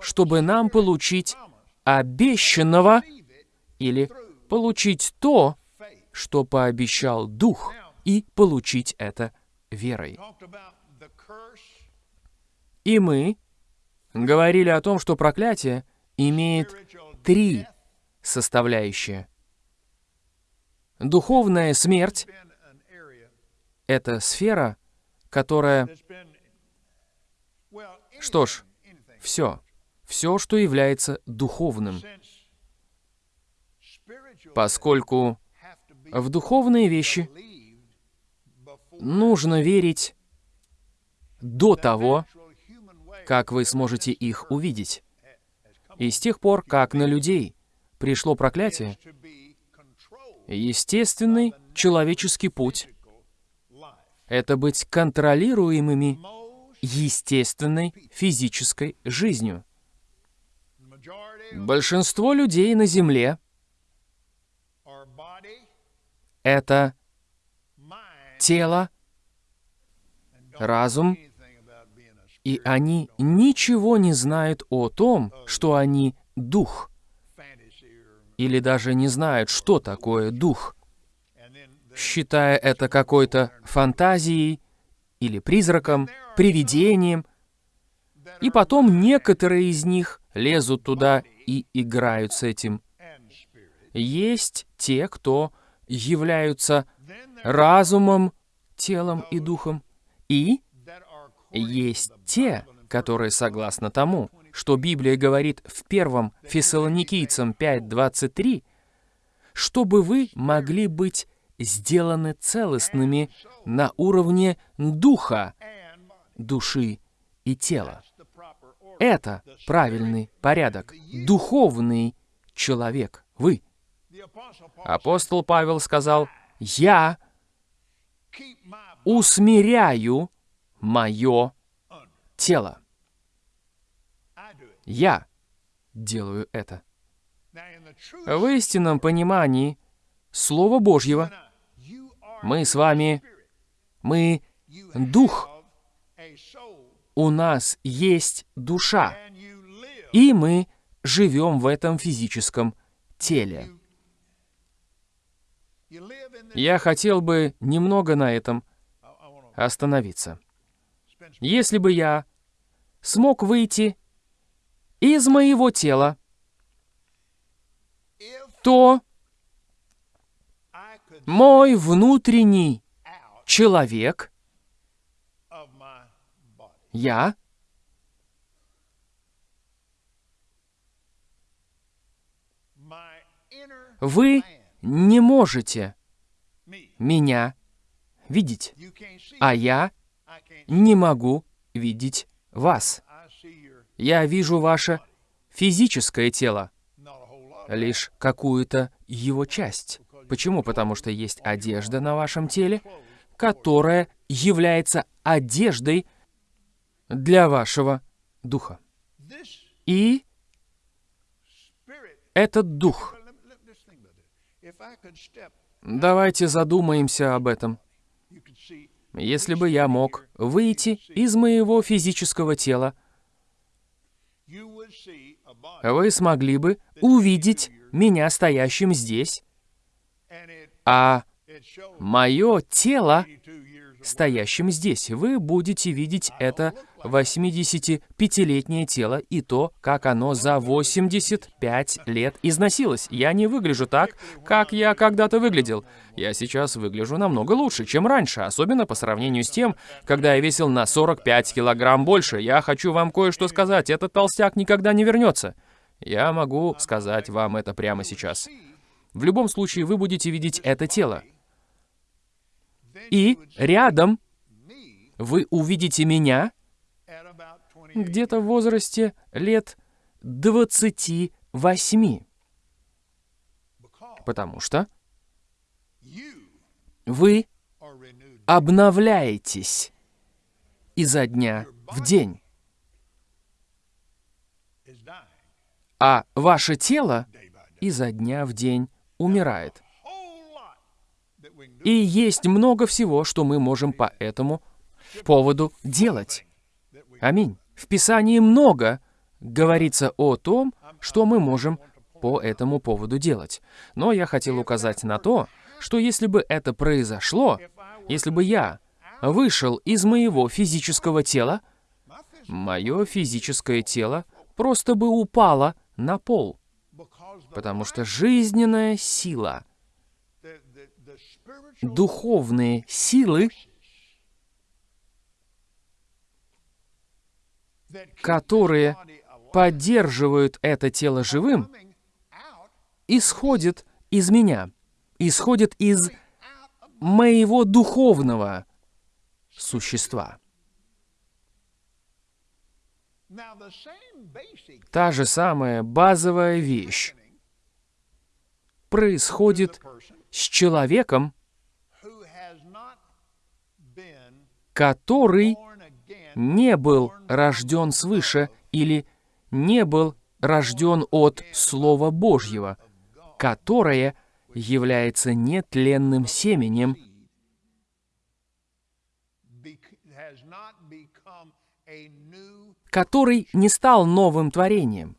чтобы нам получить обещанного или получить то, что пообещал Дух, и получить это верой. И мы говорили о том, что проклятие имеет три составляющие. Духовная смерть — это сфера, которая... Что ж, все. Все, что является духовным. Поскольку в духовные вещи нужно верить до того, как вы сможете их увидеть. И с тех пор, как на людей пришло проклятие, Естественный человеческий путь — это быть контролируемыми естественной физической жизнью. Большинство людей на Земле — это тело, разум, и они ничего не знают о том, что они дух или даже не знают, что такое дух, считая это какой-то фантазией или призраком, привидением. И потом некоторые из них лезут туда и играют с этим. Есть те, кто являются разумом, телом и духом, и есть те, которые согласно тому, что Библия говорит в первом Фессалоникийцам 5.23, чтобы вы могли быть сделаны целостными на уровне духа, души и тела. Это правильный порядок, духовный человек, вы. Апостол Павел сказал, «Я усмиряю мое тело». Я делаю это. В истинном понимании Слова Божьего мы с вами, мы дух, у нас есть душа, и мы живем в этом физическом теле. Я хотел бы немного на этом остановиться. Если бы я смог выйти из моего тела, то мой внутренний человек, я, вы не можете меня видеть, а я не могу видеть вас. Я вижу ваше физическое тело, лишь какую-то его часть. Почему? Потому что есть одежда на вашем теле, которая является одеждой для вашего духа. И этот дух. Давайте задумаемся об этом. Если бы я мог выйти из моего физического тела, вы смогли бы увидеть меня стоящим здесь, а мое тело стоящим здесь. Вы будете видеть это 85-летнее тело и то, как оно за 85 лет износилось. Я не выгляжу так, как я когда-то выглядел. Я сейчас выгляжу намного лучше, чем раньше, особенно по сравнению с тем, когда я весил на 45 килограмм больше. Я хочу вам кое-что сказать, этот толстяк никогда не вернется. Я могу сказать вам это прямо сейчас. В любом случае, вы будете видеть это тело. И рядом вы увидите меня где-то в возрасте лет 28. Потому что вы обновляетесь изо дня в день. А ваше тело изо дня в день умирает. И есть много всего, что мы можем по этому поводу делать. Аминь. В Писании много говорится о том, что мы можем по этому поводу делать. Но я хотел указать на то, что если бы это произошло, если бы я вышел из моего физического тела, мое физическое тело просто бы упало на пол, потому что жизненная сила, духовные силы, которые поддерживают это тело живым, исходит из меня, исходит из моего духовного существа. Та же самая базовая вещь происходит с человеком, который не был рожден свыше или не был рожден от Слова Божьего, которое является нетленным семенем, который не стал новым творением.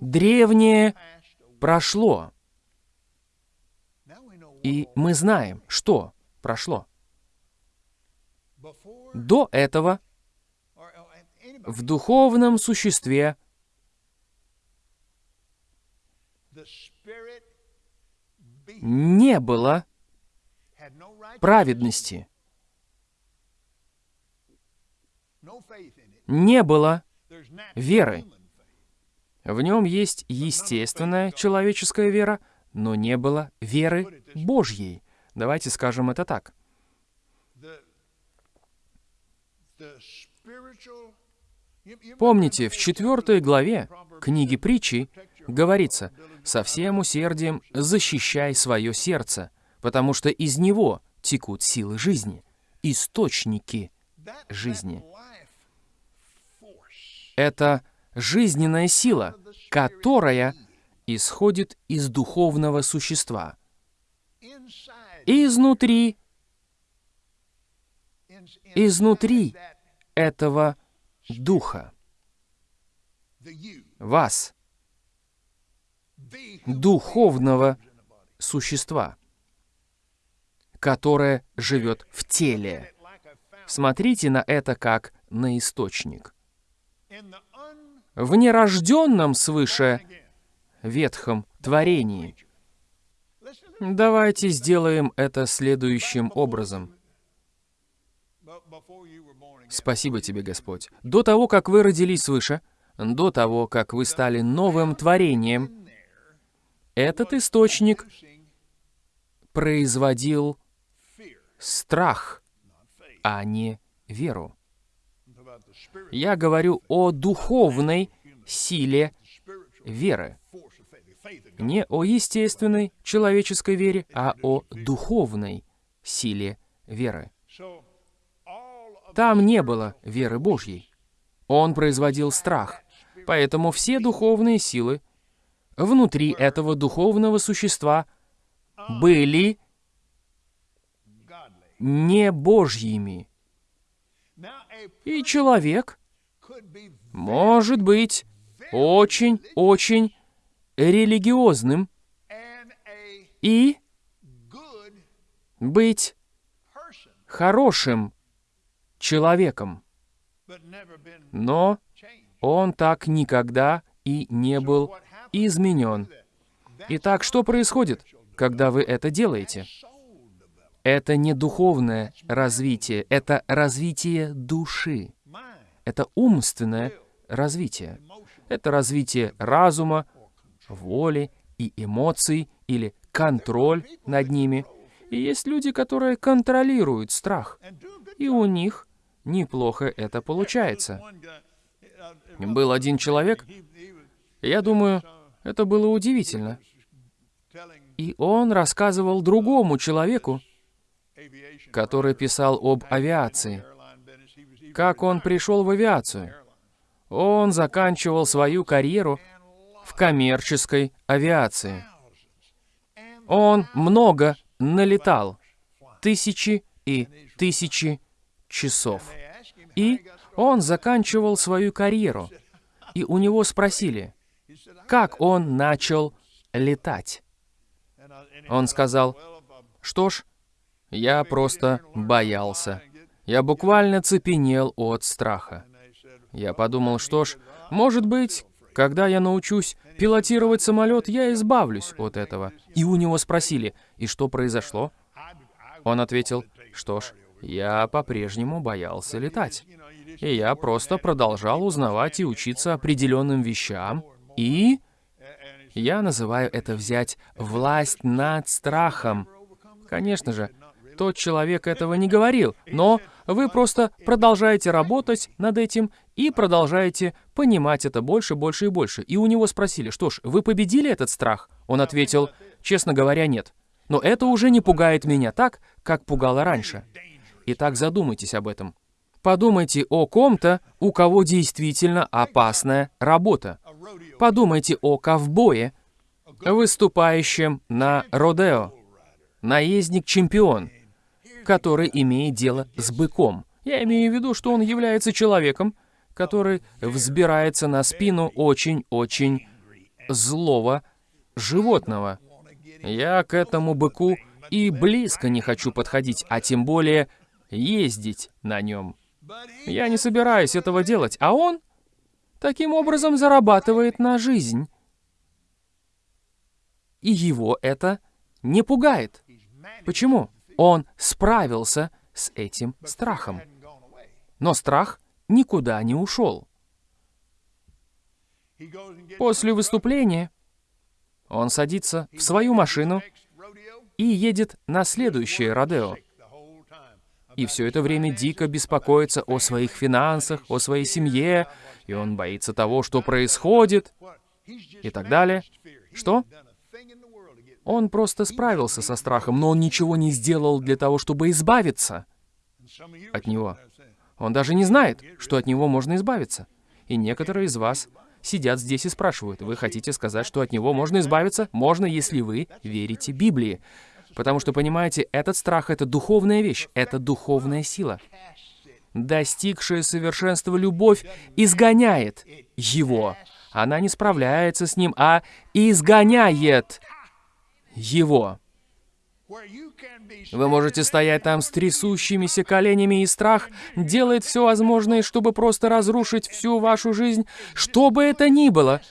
Древнее прошло. И мы знаем, что прошло. До этого в духовном существе не было праведности, не было веры. В нем есть естественная человеческая вера, но не было веры Божьей. Давайте скажем это так. Помните, в четвертой главе книги притчи говорится, «Со всем усердием защищай свое сердце, потому что из него текут силы жизни, источники жизни». Это жизненная сила, которая исходит из духовного существа. Изнутри, изнутри этого Духа, вас, духовного существа, которое живет в теле. Смотрите на это как на источник. В нерожденном свыше ветхом творении. Давайте сделаем это следующим образом. Спасибо тебе, Господь. До того, как вы родились свыше, до того, как вы стали новым творением, этот источник производил страх, а не веру. Я говорю о духовной силе веры. Не о естественной человеческой вере, а о духовной силе веры. Там не было веры Божьей. Он производил страх. Поэтому все духовные силы внутри этого духовного существа были не Божьими. И человек может быть очень-очень религиозным и быть хорошим человеком. Но он так никогда и не был изменен. Итак, что происходит, когда вы это делаете? Это не духовное развитие, это развитие души. Это умственное развитие. Это развитие разума, воли и эмоций или контроль над ними. И есть люди, которые контролируют страх, и у них неплохо это получается. Был один человек, я думаю, это было удивительно. И он рассказывал другому человеку, который писал об авиации, как он пришел в авиацию. Он заканчивал свою карьеру в коммерческой авиации. Он много налетал, тысячи и тысячи часов. И он заканчивал свою карьеру. И у него спросили, как он начал летать. Он сказал, что ж, я просто боялся. Я буквально цепенел от страха. Я подумал, что ж, может быть, когда я научусь пилотировать самолет, я избавлюсь от этого. И у него спросили, и что произошло? Он ответил, что ж, я по-прежнему боялся летать. И я просто продолжал узнавать и учиться определенным вещам. И я называю это взять власть над страхом. Конечно же, тот человек этого не говорил, но вы просто продолжаете работать над этим и продолжаете понимать это больше, больше и больше. И у него спросили, что ж, вы победили этот страх? Он ответил, честно говоря, нет. Но это уже не пугает меня так, как пугало раньше. Итак, задумайтесь об этом. Подумайте о ком-то, у кого действительно опасная работа. Подумайте о ковбое, выступающем на Родео. Наездник-чемпион, который имеет дело с быком. Я имею в виду, что он является человеком, который взбирается на спину очень-очень злого животного. Я к этому быку и близко не хочу подходить, а тем более ездить на нем. Я не собираюсь этого делать, а он таким образом зарабатывает на жизнь. И его это не пугает. Почему? Он справился с этим страхом. Но страх никуда не ушел. После выступления он садится в свою машину и едет на следующее Родео. И все это время дико беспокоится о своих финансах, о своей семье, и он боится того, что происходит, и так далее. Что? Он просто справился со страхом, но он ничего не сделал для того, чтобы избавиться от него. Он даже не знает, что от него можно избавиться. И некоторые из вас сидят здесь и спрашивают, вы хотите сказать, что от него можно избавиться? Можно, если вы верите Библии. Потому что, понимаете, этот страх — это духовная вещь, это духовная сила. Достигшая совершенства любовь изгоняет его. Она не справляется с ним, а изгоняет его. Вы можете стоять там с трясущимися коленями, и страх делает все возможное, чтобы просто разрушить всю вашу жизнь, что бы это ни было.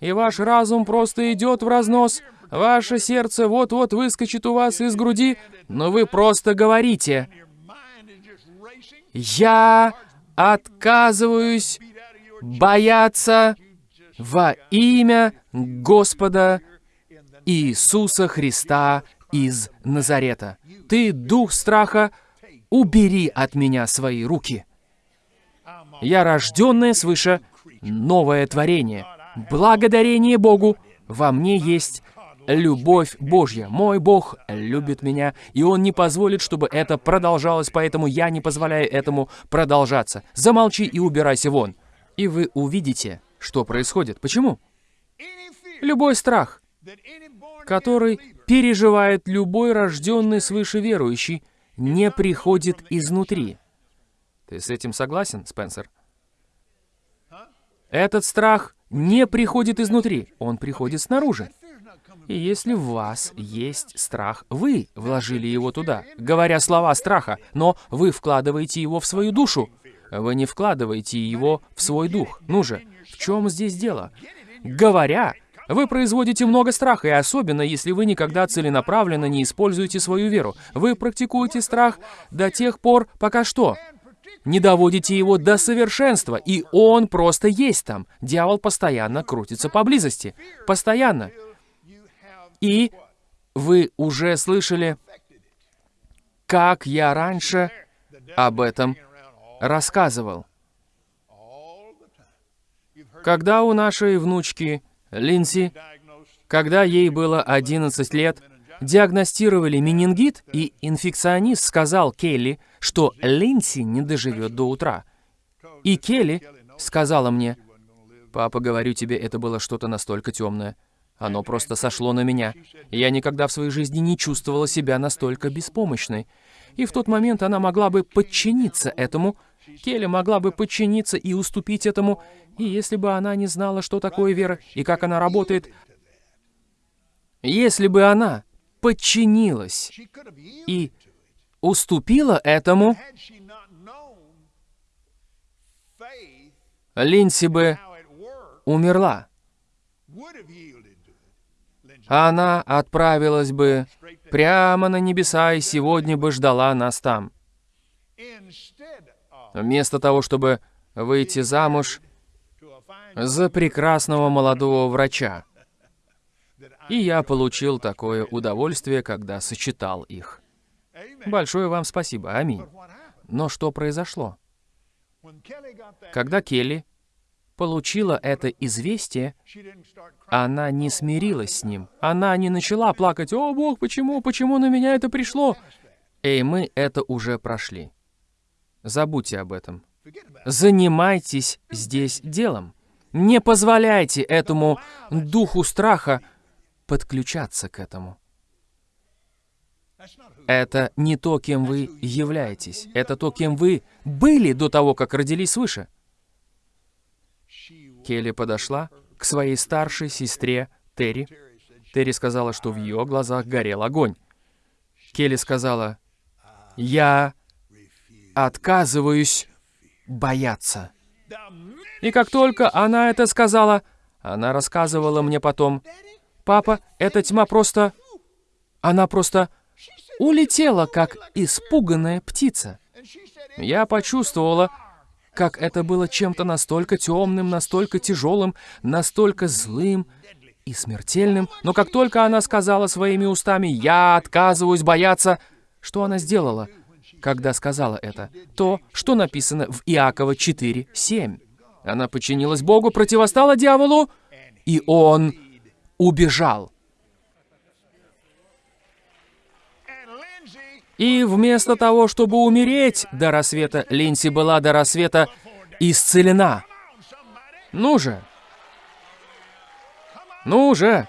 И ваш разум просто идет в разнос, Ваше сердце вот-вот выскочит у вас из груди, но вы просто говорите, «Я отказываюсь бояться во имя Господа Иисуса Христа из Назарета. Ты, дух страха, убери от меня свои руки. Я рожденное свыше новое творение. Благодарение Богу во мне есть любовь Божья. Мой Бог любит меня, и Он не позволит, чтобы это продолжалось, поэтому я не позволяю этому продолжаться. Замолчи и убирайся вон. И вы увидите, что происходит. Почему? Любой страх, который переживает любой рожденный свыше верующий, не приходит изнутри. Ты с этим согласен, Спенсер? Этот страх не приходит изнутри, он приходит снаружи. И если в вас есть страх, вы вложили его туда, говоря слова страха, но вы вкладываете его в свою душу. Вы не вкладываете его в свой дух. Ну же, в чем здесь дело? Говоря, вы производите много страха, и особенно, если вы никогда целенаправленно не используете свою веру. Вы практикуете страх до тех пор, пока что? Не доводите его до совершенства, и он просто есть там. Дьявол постоянно крутится поблизости. Постоянно. И вы уже слышали, как я раньше об этом рассказывал. Когда у нашей внучки Линси, когда ей было 11 лет, диагностировали менингит, и инфекционист сказал Келли, что Линси не доживет до утра. И Келли сказала мне, «Папа, говорю тебе, это было что-то настолько темное. Оно просто сошло на меня. Я никогда в своей жизни не чувствовала себя настолько беспомощной. И в тот момент она могла бы подчиниться этому, Келли могла бы подчиниться и уступить этому, и если бы она не знала, что такое вера и как она работает, если бы она подчинилась и уступила этому, Линси бы умерла она отправилась бы прямо на небеса и сегодня бы ждала нас там. Вместо того, чтобы выйти замуж за прекрасного молодого врача. И я получил такое удовольствие, когда сочетал их. Большое вам спасибо. Аминь. Но что произошло? Когда Келли получила это известие, она не смирилась с ним. Она не начала плакать, «О, Бог, почему, почему на меня это пришло?» Эй, мы это уже прошли. Забудьте об этом. Занимайтесь здесь делом. Не позволяйте этому духу страха подключаться к этому. Это не то, кем вы являетесь. Это то, кем вы были до того, как родились свыше. Келли подошла к своей старшей сестре Терри. Терри сказала, что в ее глазах горел огонь. Келли сказала, «Я отказываюсь бояться». И как только она это сказала, она рассказывала мне потом, «Папа, эта тьма просто... Она просто улетела, как испуганная птица». Я почувствовала, как это было чем-то настолько темным, настолько тяжелым, настолько злым и смертельным. Но как только она сказала своими устами «Я отказываюсь бояться», что она сделала, когда сказала это? То, что написано в Иакова 4:7. Она подчинилась Богу, противостала дьяволу, и он убежал. И вместо того, чтобы умереть до рассвета, Линси была до рассвета исцелена. Ну же! Ну же!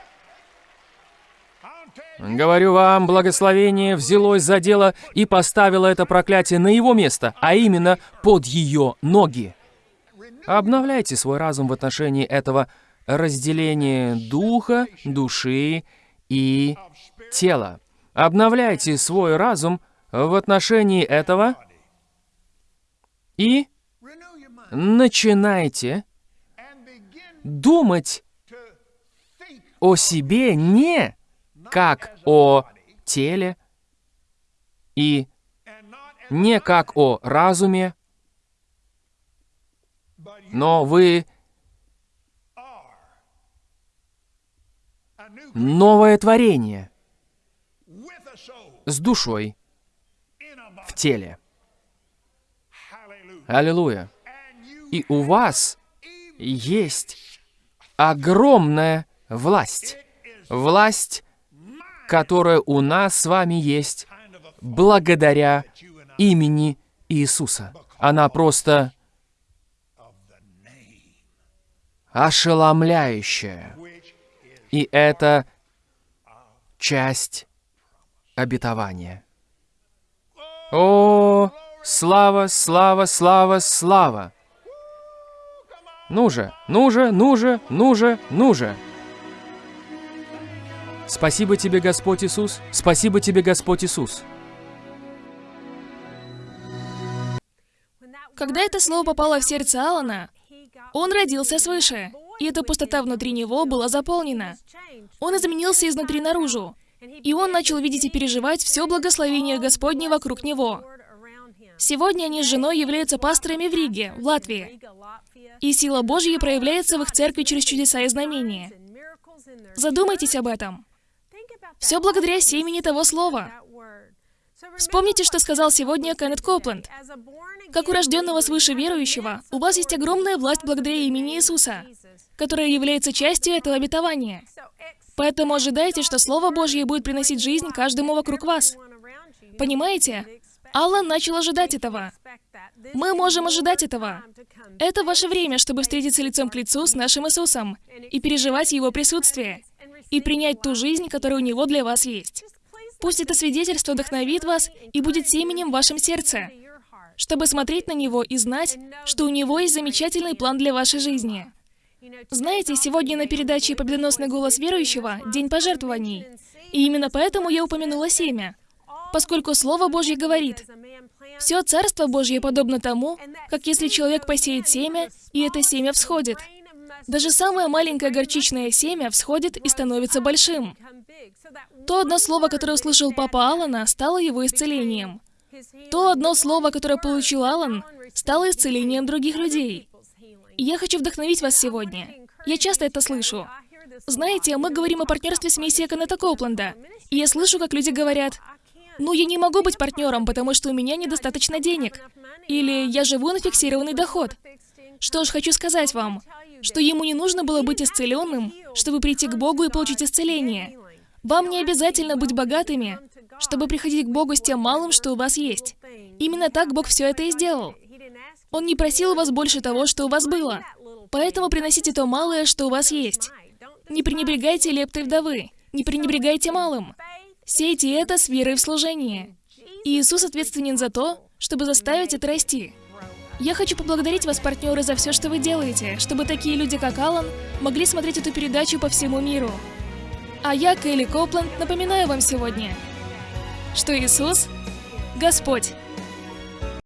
Говорю вам, благословение взялось за дело и поставило это проклятие на его место, а именно под ее ноги. Обновляйте свой разум в отношении этого разделения духа, души и тела. Обновляйте свой разум в отношении этого и начинайте думать о себе не как о теле и не как о разуме, но вы новое творение с душой в теле. Аллилуйя. И у вас есть огромная власть. Власть, которая у нас с вами есть благодаря имени Иисуса. Она просто ошеломляющая. И это часть обетования. О, слава, слава, слава, слава! Ну же, ну же, ну же, ну же, ну же! Спасибо тебе, Господь Иисус. Спасибо тебе, Господь Иисус. Когда это слово попало в сердце Алана, он родился свыше, и эта пустота внутри него была заполнена. Он изменился изнутри наружу, и он начал видеть и переживать все благословение Господне вокруг него. Сегодня они с женой являются пасторами в Риге, в Латвии. И сила Божья проявляется в их церкви через чудеса и знамения. Задумайтесь об этом. Все благодаря семени того слова. Вспомните, что сказал сегодня Кеннет Копленд. Как у рожденного свыше верующего, у вас есть огромная власть благодаря имени Иисуса, которая является частью этого обетования. Поэтому ожидайте, что Слово Божье будет приносить жизнь каждому вокруг вас. Понимаете? Аллан начал ожидать этого. Мы можем ожидать этого. Это ваше время, чтобы встретиться лицом к лицу с нашим Иисусом и переживать Его присутствие, и принять ту жизнь, которая у Него для вас есть. Пусть это свидетельство вдохновит вас и будет семенем в вашем сердце, чтобы смотреть на Него и знать, что у Него есть замечательный план для вашей жизни. Знаете, сегодня на передаче «Победоносный голос верующего» День пожертвований. И именно поэтому я упомянула семя, поскольку Слово Божье говорит, «Все Царство Божье подобно тому, как если человек посеет семя, и это семя всходит». Даже самое маленькое горчичное семя всходит и становится большим. То одно слово, которое услышал папа Алана, стало его исцелением. То одно слово, которое получил Алан, стало исцелением других людей. Я хочу вдохновить вас сегодня. Я часто это слышу. Знаете, мы говорим о партнерстве с миссией Канета Копленда, и я слышу, как люди говорят, «Ну, я не могу быть партнером, потому что у меня недостаточно денег», или «Я живу на фиксированный доход». Что ж, хочу сказать вам, что ему не нужно было быть исцеленным, чтобы прийти к Богу и получить исцеление. Вам не обязательно быть богатыми, чтобы приходить к Богу с тем малым, что у вас есть. Именно так Бог все это и сделал. Он не просил у вас больше того, что у вас было. Поэтому приносите то малое, что у вас есть. Не пренебрегайте лептой вдовы. Не пренебрегайте малым. Сейте это с верой в служение. И Иисус ответственен за то, чтобы заставить это расти. Я хочу поблагодарить вас, партнеры, за все, что вы делаете, чтобы такие люди, как Алан, могли смотреть эту передачу по всему миру. А я, Келли Копленд, напоминаю вам сегодня, что Иисус – Господь.